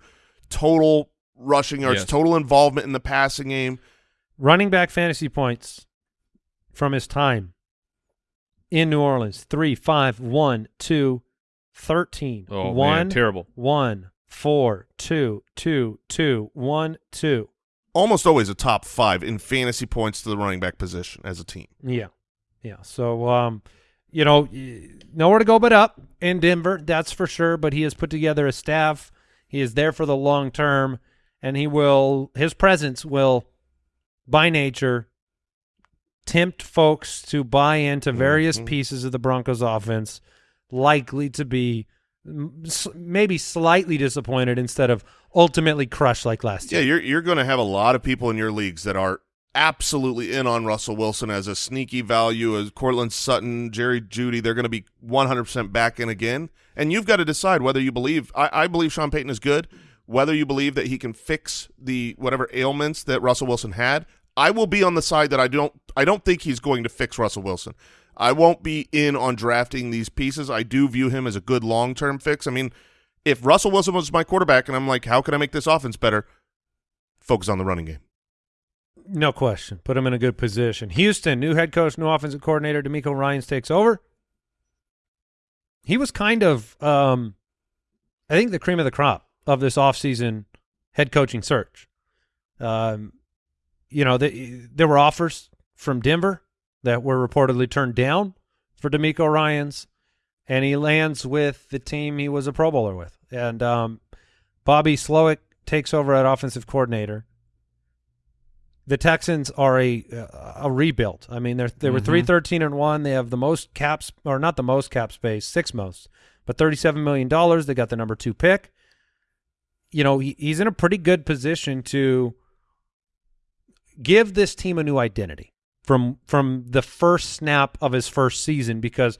total rushing yards, Yes. total involvement in the passing game. Running back fantasy points from his time in New Orleans 3, 5, 1, 2, 13. Oh man, terrible. 1, 4, 2, 2, 2, 1, 2. almost always a top five in fantasy points to the running back position as a team. Yeah. Yeah. So, um, you know, nowhere to go but up in Denver, that's for sure. But he has put together a staff. He is there for the long term, and he will, his presence will, by nature, tempt folks to buy into various Mhm. pieces of the Broncos offense, likely to be mm, maybe slightly disappointed instead of ultimately crushed like last Yeah, year. you're you're going to have a lot of people in your leagues that are absolutely in on Russell Wilson as a sneaky value, as Courtland Sutton, Jerry Jeudy. They're going to be 100% back in again, and you've got to decide whether you believe. I, I believe Sean Payton is good. Whether you believe that he can fix the whatever ailments that Russell Wilson had, I will be on the side that I don't. I don't think he's going to fix Russell Wilson. I won't be in on drafting these pieces. I do view him as a good long term fix. I mean, if Russell Wilson was my quarterback, and I'm like, how can I make this offense better? Focus on the running game. No question. Put him in a good position. Houston, new head coach, new offensive coordinator, DeMeco Ryans takes over. He was kind of, um, I think, the cream of the crop of this offseason head coaching search. Um, you know, the, there were offers from Denver that were reportedly turned down for DeMeco Ryans, and he lands with the team he was a Pro Bowler with. And um, Bobby Slowik takes over at offensive coordinator. The Texans are a a rebuild. I mean, they're they were mm-hmm. three thirteen and one. They have the most caps, or not the most cap space, six most, but thirty seven million dollars. They got the number two pick. You know, he, he's in a pretty good position to give this team a new identity from from the first snap of his first season because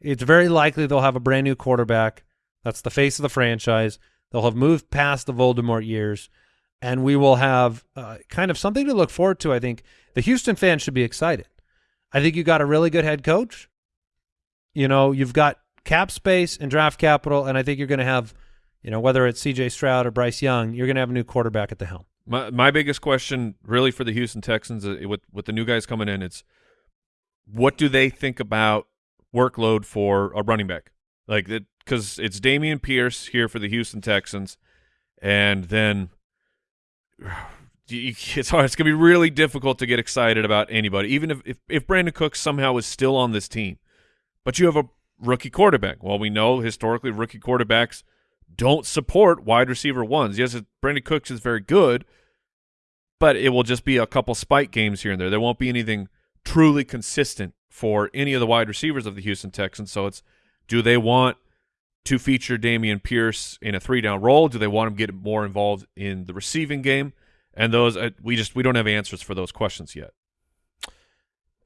it's very likely they'll have a brand new quarterback. That's the face of the franchise. They'll have moved past the Voldemort years, and we will have uh, kind of something to look forward to. I think the Houston fans should be excited. I think you got a really good head coach. You know, you've got cap space and draft capital, and I think you're going to have, you know, whether it's C.J. Stroud or Bryce Young, you're going to have a new quarterback at the helm. My my biggest question, really, for the Houston Texans, uh, with with the new guys coming in, it's what do they think about workload for a running back? Like that, because it's Dameon Pierce here for the Houston Texans, and then *sighs* it's hard. It's gonna be really difficult to get excited about anybody, even if if, if Brandin Cooks somehow is still on this team, but you have a rookie quarterback. Well, we know historically rookie quarterbacks don't support wide receiver ones. Yes, Brandin Cooks is very good, but it will just be a couple spike games here and there. There won't be anything truly consistent for any of the wide receivers of the Houston Texans. So it's do they want to feature Dameon Pierce in a three down role? Do they want him to get more involved in the receiving game? And those uh, we just we don't have answers for those questions yet.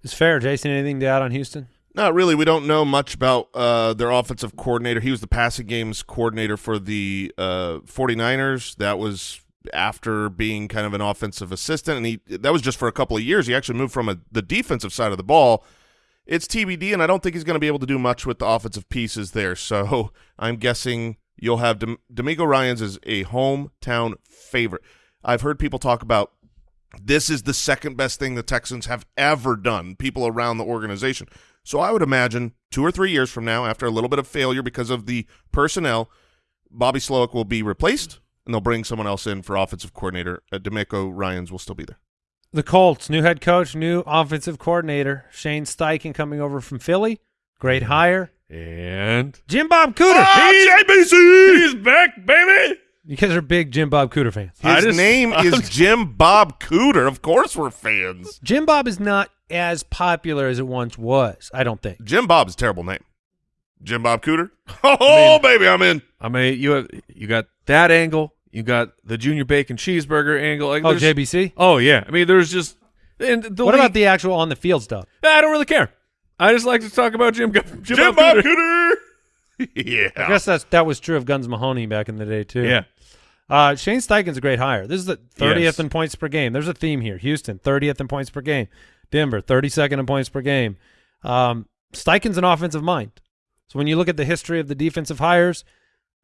It's fair, Jason. Anything to add on Houston? Not really. We don't know much about uh, their offensive coordinator. He was the passing games coordinator for the uh, 49ers. That was after being kind of an offensive assistant, and he that was just for a couple of years. He actually moved from a, the defensive side of the ball. It's TBD, and I don't think he's going to be able to do much with the offensive pieces there. *laughs* So I'm guessing you'll have Dem- DeMeco Ryan's is a hometown favorite. I've heard people talk about this is the second best thing the Texans have ever done, people around the organization. So I would imagine two or three years from now, after a little bit of failure because of the personnel, Bobby Slowik will be replaced, and they'll bring someone else in for offensive coordinator. Uh, DeMeco Ryans will still be there. The Colts, new head coach, new offensive coordinator, Shane Steichen coming over from Philly. Great mm-hmm. hire. And Jim Bob Cooter. Ah, JBC! he's back, baby. You guys are big Jim Bob Cooter fans. His just- name is Jim Bob Cooter. Of course we're fans. Jim Bob is not as popular as it once was, I don't think. Jim Bob's a terrible name. Jim Bob Cooter? *laughs* Oh, baby, I'm in. I mean, you have you got that angle. You got the junior bacon cheeseburger angle. Like, Oh, JBC? Oh yeah. I mean, there's just and the What league- about the actual on the field stuff? I don't really care. I just like to talk about Jim. Jim, Jim Bob Bob Cooter. Cooter. yeah. I guess that's that was true of Guns Mahoney back in the day too. Yeah. Uh, Shane Steichen's a great hire. This is the 30th Yes. in points per game. There's a theme here. Houston, 30th in points per game. Denver, 32nd in points per game. Um, Steichen's an offensive mind. So when you look at the history of the defensive hires,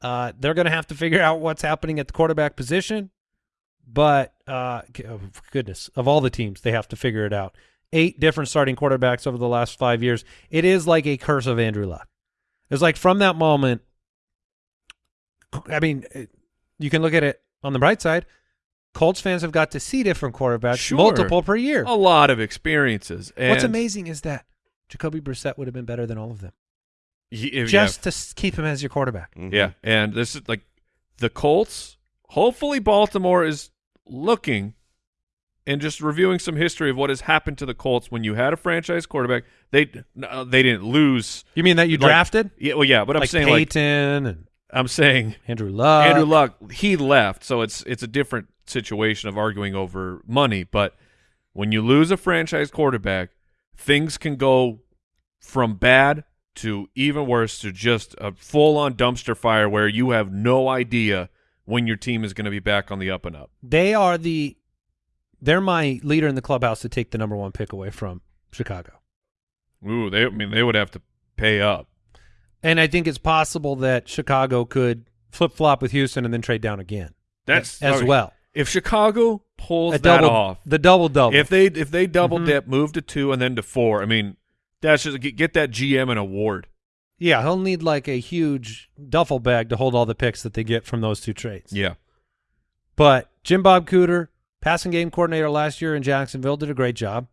uh, they're going to have to figure out what's happening at the quarterback position. But uh, oh, goodness, of all the teams, they have to figure it out. Eight different starting quarterbacks over the last five years. It is like a curse of Andrew Luck. It's like from that moment. I mean, you can look at it on the bright side. Colts fans have got to see different quarterbacks, Sure. multiple per year. A lot of experiences. And What's amazing is that Jacoby Brissett would have been better than all of them, y- if- just to keep him as your quarterback. Mhm. yeah. yeah, and this is like the Colts. Hopefully, Baltimore is looking and just reviewing some history of what has happened to the Colts when you had a franchise quarterback. They uh, they didn't lose. You mean that you Like- drafted Yeah, well, yeah, but I'm like saying like Peyton and I'm saying Andrew Luck? Andrew Luck, he left, so it's it's a different situation of arguing over money. But when you lose a franchise quarterback, things can go from bad to even worse to just a full on dumpster fire where you have no idea when your team is going to be back on the up and up. They are the they're my leader in the clubhouse to take the number one pick away from Chicago. Ooh, they I mean they would have to pay up. And I think it's possible that Chicago could flip flop with Houston and then trade down again. That's as well. If Chicago pulls A that double, off, the double double. if they if they double Mhm. dip, move to two and then to four, I mean that's just get, get that GM an award. yeah, he'll need like a huge duffel bag to hold all the picks that they get from those two trades. Yeah. But Jim Bob Cooter, passing game coordinator last year in Jacksonville, did a great job.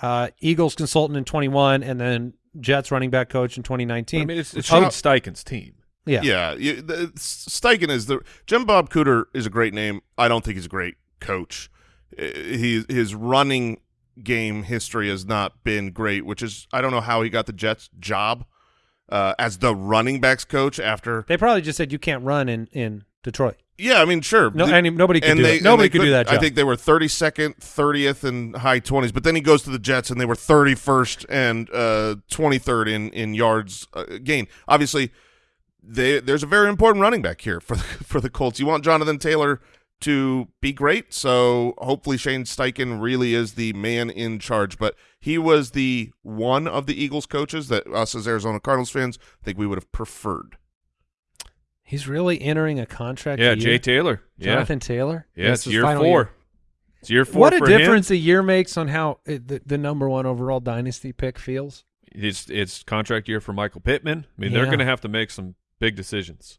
Uh, Eagles consultant in 21, and then Jets running back coach in 2019. I mean, it's, it's. Shane Steichen's team. yeah. Yeah, you, the, Steichen is the Jim Bob Cooter is a great name. I don't think he's a great coach. uh, he his running game history has not been great, which is I don't know how he got the Jets job uh, as the running backs coach after. They probably just said you can't run in in Detroit. Yeah, I mean, sure. No, nobody could and do they. Nobody they could do that job. I think they were 32nd, 30th, and high 20s. But then he goes to the Jets, and they were 31st and uh, 23rd in in yards uh, gain. Obviously, they, there's a very important running back here for the, *laughs* for the Colts. You want Jonathan Taylor to be great, so hopefully Shane Steichen really is the man in charge. But he was the one of the Eagles coaches that us as Arizona Cardinals fans think we would have preferred. He's really entering a contract. Year. Yeah, year. Jay Taylor. Yeah, Jonathan Taylor. yeah, it's year four. year. It's year four What a for him. difference a year makes on how it, the, the number one overall dynasty pick feels. It's it's contract year for Michael Pittman. I mean, they're going to have to make some big decisions.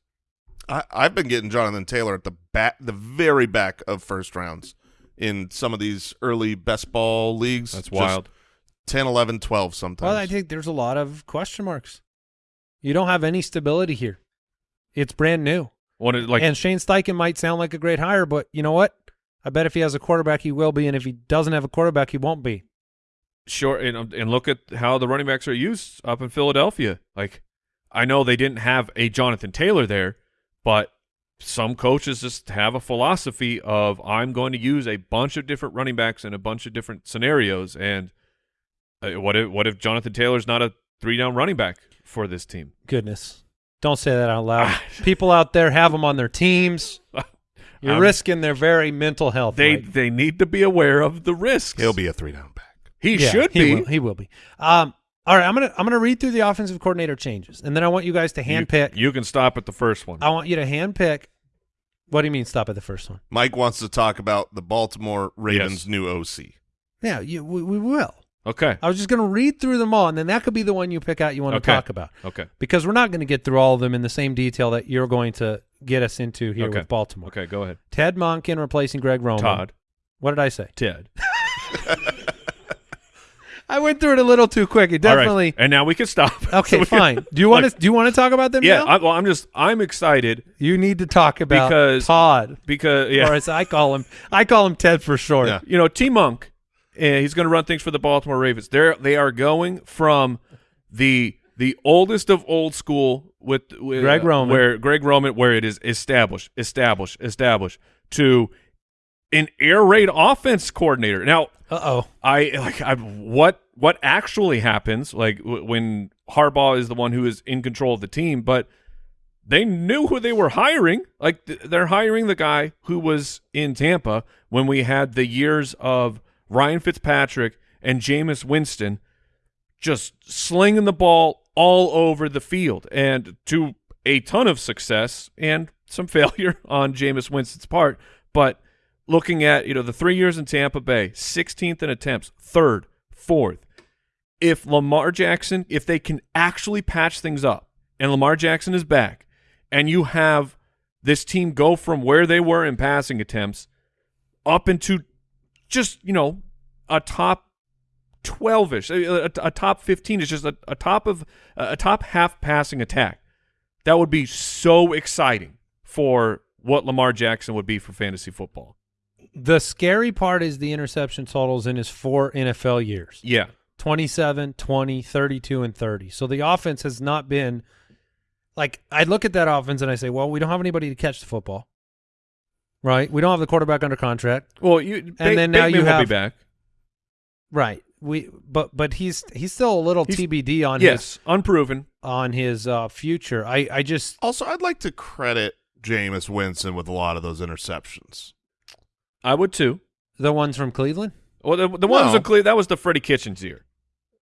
I, I've been getting Jonathan Taylor at the back, the very back of first rounds in some of these early best ball leagues. That's Just wild. 10, 11, 12 sometimes. Well, I think there's a lot of question marks. You don't have any stability here. It's brand new. What it, like and Shane Steichen might sound like a great hire, but you know what? I bet if he has a quarterback, he will be, and if he doesn't have a quarterback, he won't be. Sure, and, and look at how the running backs are used up in Philadelphia. Like, I know they didn't have a Jonathan Taylor there, but some coaches just have a philosophy of I'm going to use a bunch of different running backs in a bunch of different scenarios. And uh, what if what if Jonathan Taylor's not a three down running back for this team? Goodness, don't say that out loud. *laughs* People out there have them on their teams. *laughs* You're I'm- risking their very mental health. They Mike. they need to be aware of the risks. He'll be a three down back. He Yeah, should he be. Will, he will be. Um, all right, I'm gonna I'm gonna read through the offensive coordinator changes, and then I want you guys to You- handpick. You, can stop at the first one. I want you to handpick. What do you mean? Stop at the first one? Mike wants to talk about the Baltimore Ravens' Yes. new OC. Yeah, you, we, we will. Okay. I was just going to read through them all, and then that could be the one you pick out you want Okay. to talk about. Okay. Because we're not going to get through all of them in the same detail that you're going to get us into here Okay. with Baltimore. Okay. Go ahead. Ted Monken replacing Greg Roman. Todd. What did I say? Ted. *laughs* *laughs* I went through it a little too quick. It All right. definitely. And now we can stop. *laughs* Okay, So we can- fine. *laughs* Do you want to? Do you want to talk about them? Yeah. now? I, well, I'm just I'm excited you need to talk about Because- Todd, because or yeah, as I call him, I call him Ted for short. Yeah. you know T Monk, uh, he's going to run things for the Baltimore Ravens. They're they are going from the the oldest of old school with, with Greg uh, Roman. where Greg Roman, where it is established, established, established to an air raid offense coordinator. Now Uh oh. I like I what what actually happens like when Harbaugh is the one who is in control of the team, but they knew who they were hiring. Like th- they're hiring the guy who was in Tampa when we had the years of Ryan Fitzpatrick and Jameis Winston just slinging the ball all over the field and to a ton of success and some *laughs* failure on Jameis Winston's part, but looking at you know the three years in Tampa Bay, 16th in attempts, third, fourth. If Lamar Jackson, if they can actually patch things up, and Lamar Jackson is back, and you have this team go from where they were in passing attempts up into just you know a top 12ish a, a, a top 15 is just a, a top of a top half passing attack that would be so exciting for what Lamar Jackson would be for fantasy football The scary part is the interception totals in his four NFL years. yeah 27, 20, 32, and 30. So the offense has not been like I look at that offense and I say, well, we don't have anybody to catch the football. Right? We don't have the quarterback under contract. well you And then now you will have- be back Right. We but but he's he's still a little He's- TBD on yes unproven on his uh future. I I just Also, I'd like to credit Jameis Winston with a lot of those interceptions. I would too the ones from Cleveland. well the, the ones No. in Cle- that was the Freddie Kitchens year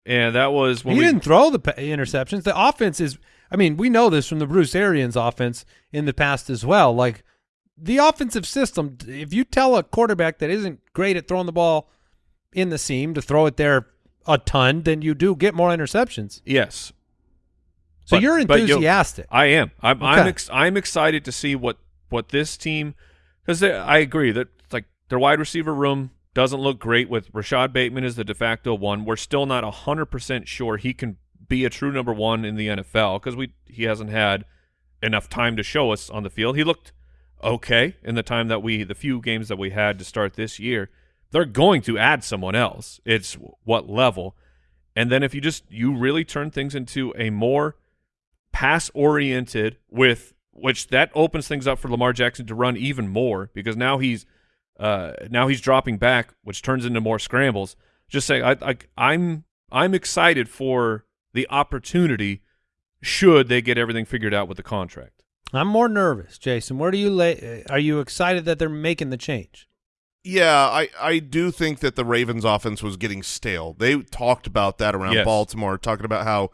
and that was when he we didn't throw the interceptions. The offense is I mean, we know this from the Bruce Arians offense in the past as well. Like the offensive system, if you tell a quarterback that isn't great at throwing the ball in the seam to throw it there a ton, then you do get more interceptions. yes So But- you're enthusiastic. I am. I'm. I'm, ex- I'm excited to see what what this team because I agree that their wide receiver room doesn't look great with Rashod Bateman as the de facto one. We're still not hundred percent sure he can be a true number one in the NFL because we he hasn't had enough time to show us on the field. He looked okay in the time that we the few games that we had to start this year, they're going to add someone else. It's what level. And then if you just you really turn things into a more pass oriented with which that opens things up for Lamar Jackson to run even more because now he's uh, now he's dropping back, which turns into more scrambles. Just saying, I, I I'm I'm excited for the opportunity should they get everything figured out with the contract. I'm more nervous, Jason. Where do you lay? Are you excited that they're making the change? Yeah, I, I do think that the Ravens offense was getting stale. They talked about that around Yes. Baltimore, talking about how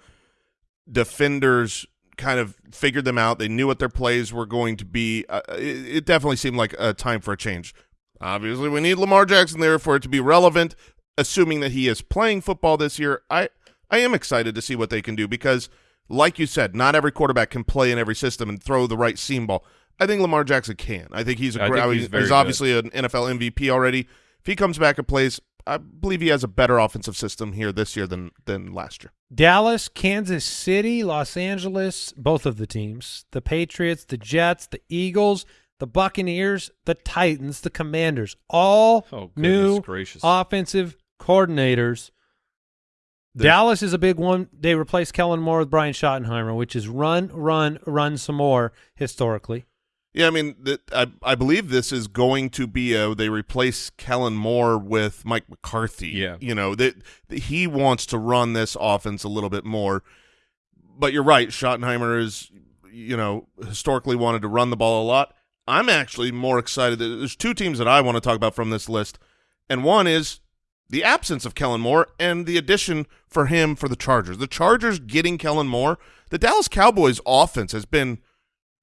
defenders kind of figured them out. They knew what their plays were going to be. Uh, it, it definitely seemed like a time for a change. Obviously, we need Lamar Jackson there for it to be relevant. Assuming that he is playing football this year, I I am excited to see what they can do because, like you said, not every quarterback can play in every system and throw the right seam ball. I think Lamar Jackson can. I think he's a great. think I mean, he's very he's good. obviously an NFL MVP already. If he comes back and plays, I believe he has a better offensive system here this year than than last year. Dallas, Kansas City, Los Angeles, both of the teams, the Patriots, the Jets, the Eagles, the Buccaneers, the Titans, the Commanders, all Oh, new gracious. offensive coordinators. There's- Dallas is a big one. They replaced Kellen Moore with Brian Schottenheimer, which is run, run, run some more historically. Yeah, I mean, th- I I believe this is going to be a they replace Kellen Moore with Mike McCarthy. Yeah. you know that that he wants to run this offense a little bit more. But you're right, Schottenheimer is you know historically wanted to run the ball a lot. I'm actually more excited. There's two teams that I want to talk about from this list, and one is the absence of Kellen Moore and the addition for him for the Chargers. The Chargers getting Kellen Moore. The Dallas Cowboys offense has been,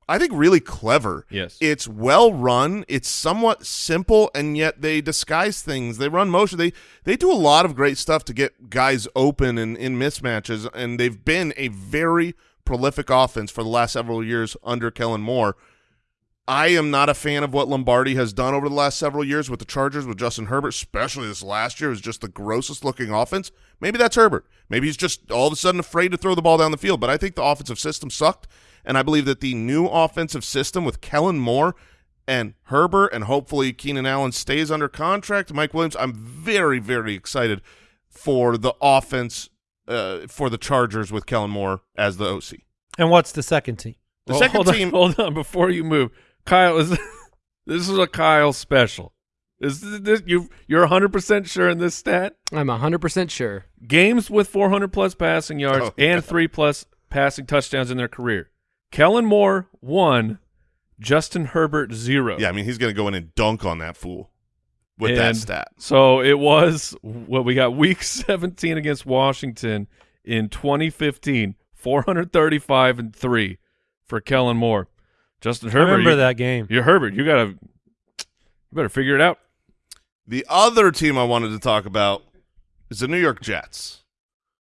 I think, really clever. Yes. It's well run. It's somewhat simple, and yet they disguise things. They run motion. They they do a lot of great stuff to get guys open and in mismatches, and they've been a very prolific offense for the last several years under Kellen Moore. I am not a fan of what Lombardi has done over the last several years with the Chargers with Justin Herbert, especially this last year was just the grossest looking offense. Maybe that's Herbert. Maybe he's just all of a sudden afraid to throw the ball down the field. But I think the offensive system sucked, and I believe that the new offensive system with Kellen Moore and Herbert, and hopefully Keenan Allen stays under contract. Mike Williams, I'm very, very excited for the offense uh, for the Chargers with Kellen Moore as the OC. And what's the second team? The Well, second hold on- team, *laughs* hold on, before you move, Kyle is *laughs* this is a Kyle special. Is this you? You're 100 percent sure in this stat? I'm 100% sure. Games with 400 plus passing yards Oh, and God. three plus passing touchdowns in their career. Kellen Moore one, Justin Herbert zero. yeah, I mean he's going to go in and dunk on that fool with that stat. So it was what we got week *laughs* 17 against Washington in 2015, 435 and 3 for Kellen Moore. Justin I Herbert. remember you, that game. You're Herbert. You got to you better figure it out. The other team I wanted to talk about is the New York Jets.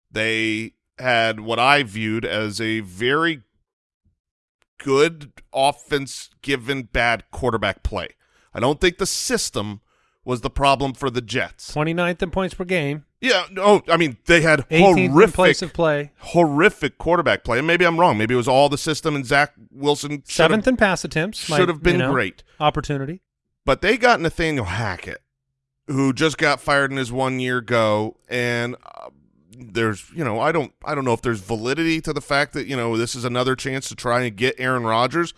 They had what I viewed as a very good offense given bad quarterback play. I don't think the system was the problem for the Jets. 29th in points per game, Yeah, no, I mean they had horrific place of play, horrific quarterback play. And maybe I'm wrong. Maybe it was all the system and Zach Wilson seventh in pass attempts. should have been you know, great. Opportunity. But they got Nathaniel Hackett, who just got fired in his one year go, and uh, there's you know I don't I don't know if there's validity to the fact that you know this is another chance to try and get Aaron Rodgers.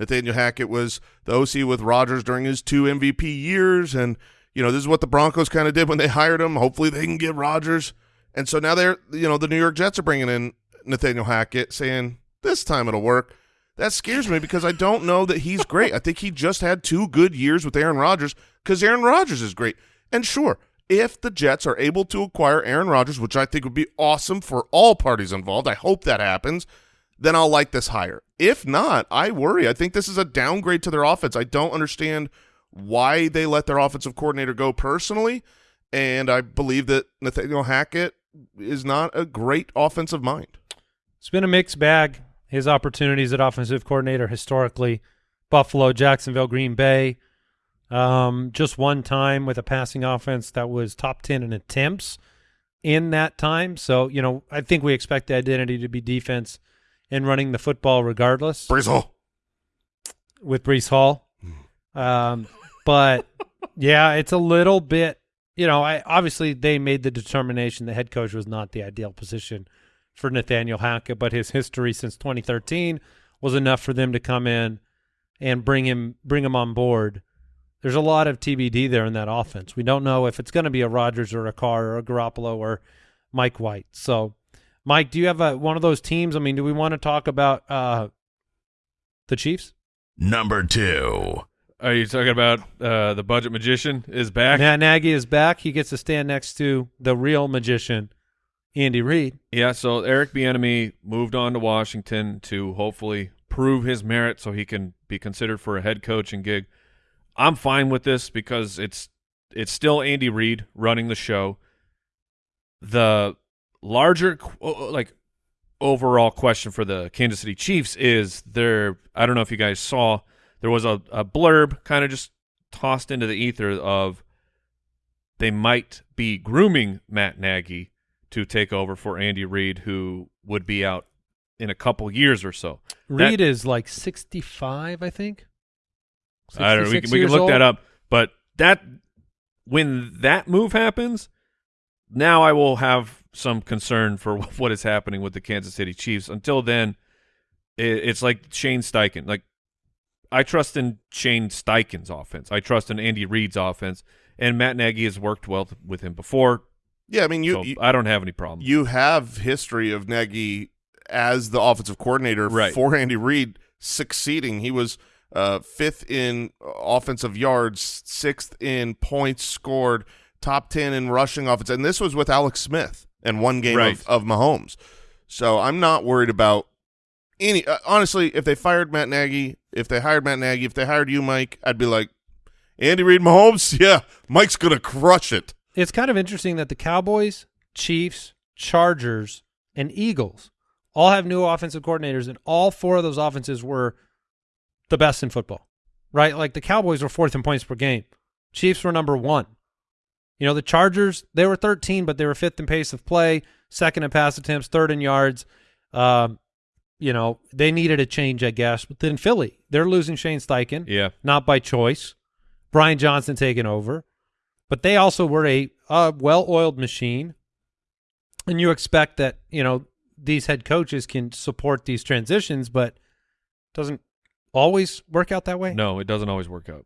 Nathaniel Hackett was the OC with Rodgers during his two MVP years, and you know this is what the Broncos kind of did when they *laughs* hired him. Hopefully they can get Rodgers, and so now they're you know the New York Jets are bringing in Nathaniel Hackett, saying this time it'll work. That scares me because I don't know that he's great. I think he just had two good years with Aaron Rodgers because Aaron Rodgers is great. And sure, if the Jets are able to acquire Aaron Rodgers, which I think would be awesome for all parties involved, I hope that happens, then I'll like this higher. If not, I worry. I think this is a downgrade to their offense. I don't understand why they let their offensive coordinator go personally, and I believe that Nathaniel Hackett is not a great offensive mind. It's been a mixed bag. His opportunities at offensive coordinator historically, Buffalo, Jacksonville, Green Bay. Um, just one time with a passing offense that was top 10 in attempts in that time. So, you know, I think we expect the identity to be defense and running the football regardless Brizzle. with Breece Hall. Um, but yeah, it's a little bit you know, I obviously they made the determination the head coach was not the ideal position for Nathaniel Hackett, but his history since 2013 was enough for them to come in and bring him bring him on board. There's a lot of TBD there in that offense. We don't know if it's going to be a Rodgers or a Carr or a Garoppolo or Mike White. So, Mike, do you have a, one of those teams? I mean, do we want to talk about uh, the Chiefs? Number two. Are you talking about uh, the budget magician is back? Matt Nagy is back. He gets to stand next to the real magician, Andy Reid. Yeah, so Eric Bieniemy moved on to Washington to hopefully prove his merit so he can be considered for a head coaching gig. I'm fine with this because it's it's still Andy Reid running the show. The larger like overall question for the Kansas City Chiefs is there I don't know if you guys saw there was a, a blurb kind of just tossed into the ether of they might be grooming Matt Nagy to take over for Andy Reid, who would be out in a couple years or so. Reid is like 65, I think. I don't know. We can, we can look old. that up. But that when that move happens, now I will have some concern for *laughs* what is happening with the Kansas City Chiefs. Until then, it, it's like Shane Steichen. Like I trust in Shane Steichen's offense. I trust in Andy Reid's offense, and Matt Nagy has worked well with him before. Yeah, I mean you so you, I don't have any problem. you have history of Nagy as the offensive coordinator Right. for Andy Reid succeeding. He was uh, fifth in offensive yards, sixth in points scored, top ten in rushing offense, and this was with Alex Smith and one game Right. of, of Mahomes. So I'm not worried about any. Uh, honestly, if they fired Matt Nagy, if they hired Matt Nagy, if they hired you, Mike, I'd be like, Andy Reid, Mahomes, *laughs* yeah, Mike's gonna crush it. It's kind of interesting that the Cowboys, Chiefs, Chargers, and Eagles all have new offensive coordinators, and all four of those offenses were the best in football, right? Like the Cowboys were fourth in points per game. Chiefs were number one. You know, the Chargers, they were 13, but they were fifth in pace of play, second in pass attempts, third in yards. Um, you know, they needed a change, I guess. But then Philly, they're losing Shane Steichen yeah, not by choice. Brian Johnson taking over, but they also were a uh, well-oiled machine, and you expect that you know these head coaches can support these transitions, but doesn't always work out that way. no, it doesn't always work out.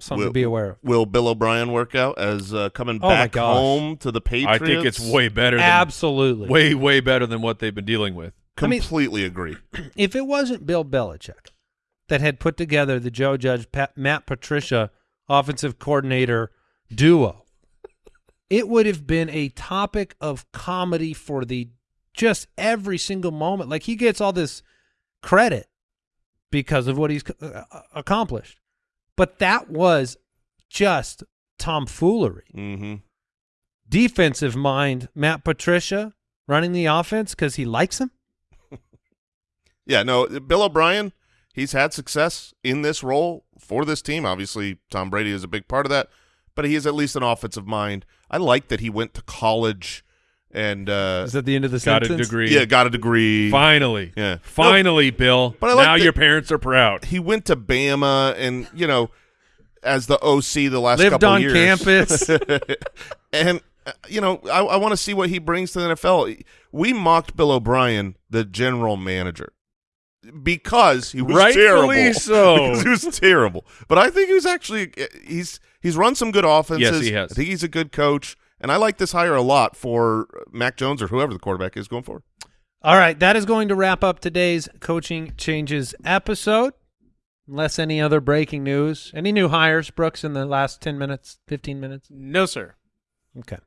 something to be aware of. Will Bill O'Brien work out as uh, coming Oh back gosh. home to the Patriots? I think it's way better. Than, Absolutely. way way better than what they've been dealing with. I mean- Completely agree. *clears throat* if it wasn't Bill Belichick that had put together the Joe Judge Pat, Matt Patricia offensive coordinator duo, it would have been a topic of comedy for the just every single moment. Like he gets all this credit because of what he's uh, accomplished, but that was just tomfoolery. Mm-hmm. Defensive mind, Matt Patricia running the offense because he likes him. Yeah, no, Bill O'Brien, he's had success in this role for this team. Obviously, Tom Brady is a big part of that, but he is at least an offensive mind. I like that he went to college and uh, Is that the end of the Got a degree. yeah, got a degree. Finally. Yeah. Finally, Bill. But I like now that- your parents are proud. He went to Bama and, you know, as the OC the last Lived couple on years. campus. *laughs* and uh, you know, I, I want to see what he brings to the NFL. We mocked Bill O'Brien, the general manager, because he was Rightfully terrible. *laughs* so. because he was terrible. But I think he was actually he's he's run some good offenses. Yes, he has. I think he's a good coach, and I like this hire a lot for Mac Jones or whoever the quarterback is going forward. All right, that is going to wrap up today's coaching changes episode. Unless any other breaking news, any new hires, Brooks, in the last ten minutes, fifteen minutes. No, sir. Okay.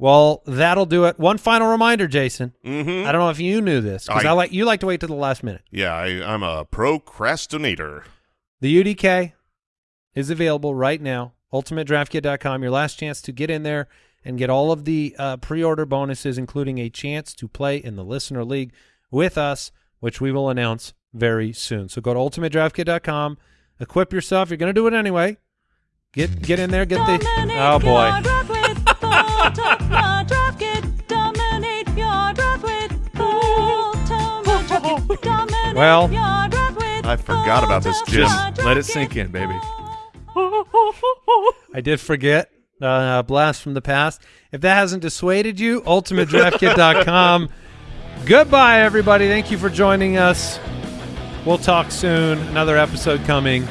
Well, that'll do it. One final reminder, Jason. Mm-hmm. I don't know if you knew this because I, I- like you like to wait to the last minute. Yeah, I, I'm a procrastinator. The UDK is available right now. UltimateDraftKit.com. Your last chance to get in there and get all of the uh, pre-order bonuses, including a chance to play in the Listener League with us, which we will announce very soon. So go to UltimateDraftKit.com. Equip yourself. You're going to do it anyway. Get get in there. Get the. Oh boy. Well, I forgot about this, Jim. Just let it sink in, baby. I did forget uh, blast from the past. If that hasn't dissuaded you, ultimatedraftkit.com. *laughs* Goodbye, everybody. Thank you for joining us. We'll talk soon. Another episode coming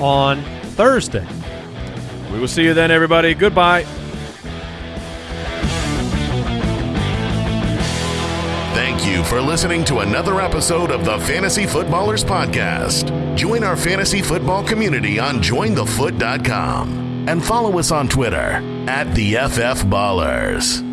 on Thursday. We will see you then, everybody. Goodbye. Thank you for listening to another episode of the Fantasy Footballers Podcast. Join our fantasy football community on jointhefoot.com and follow us on Twitter at the FF Ballers.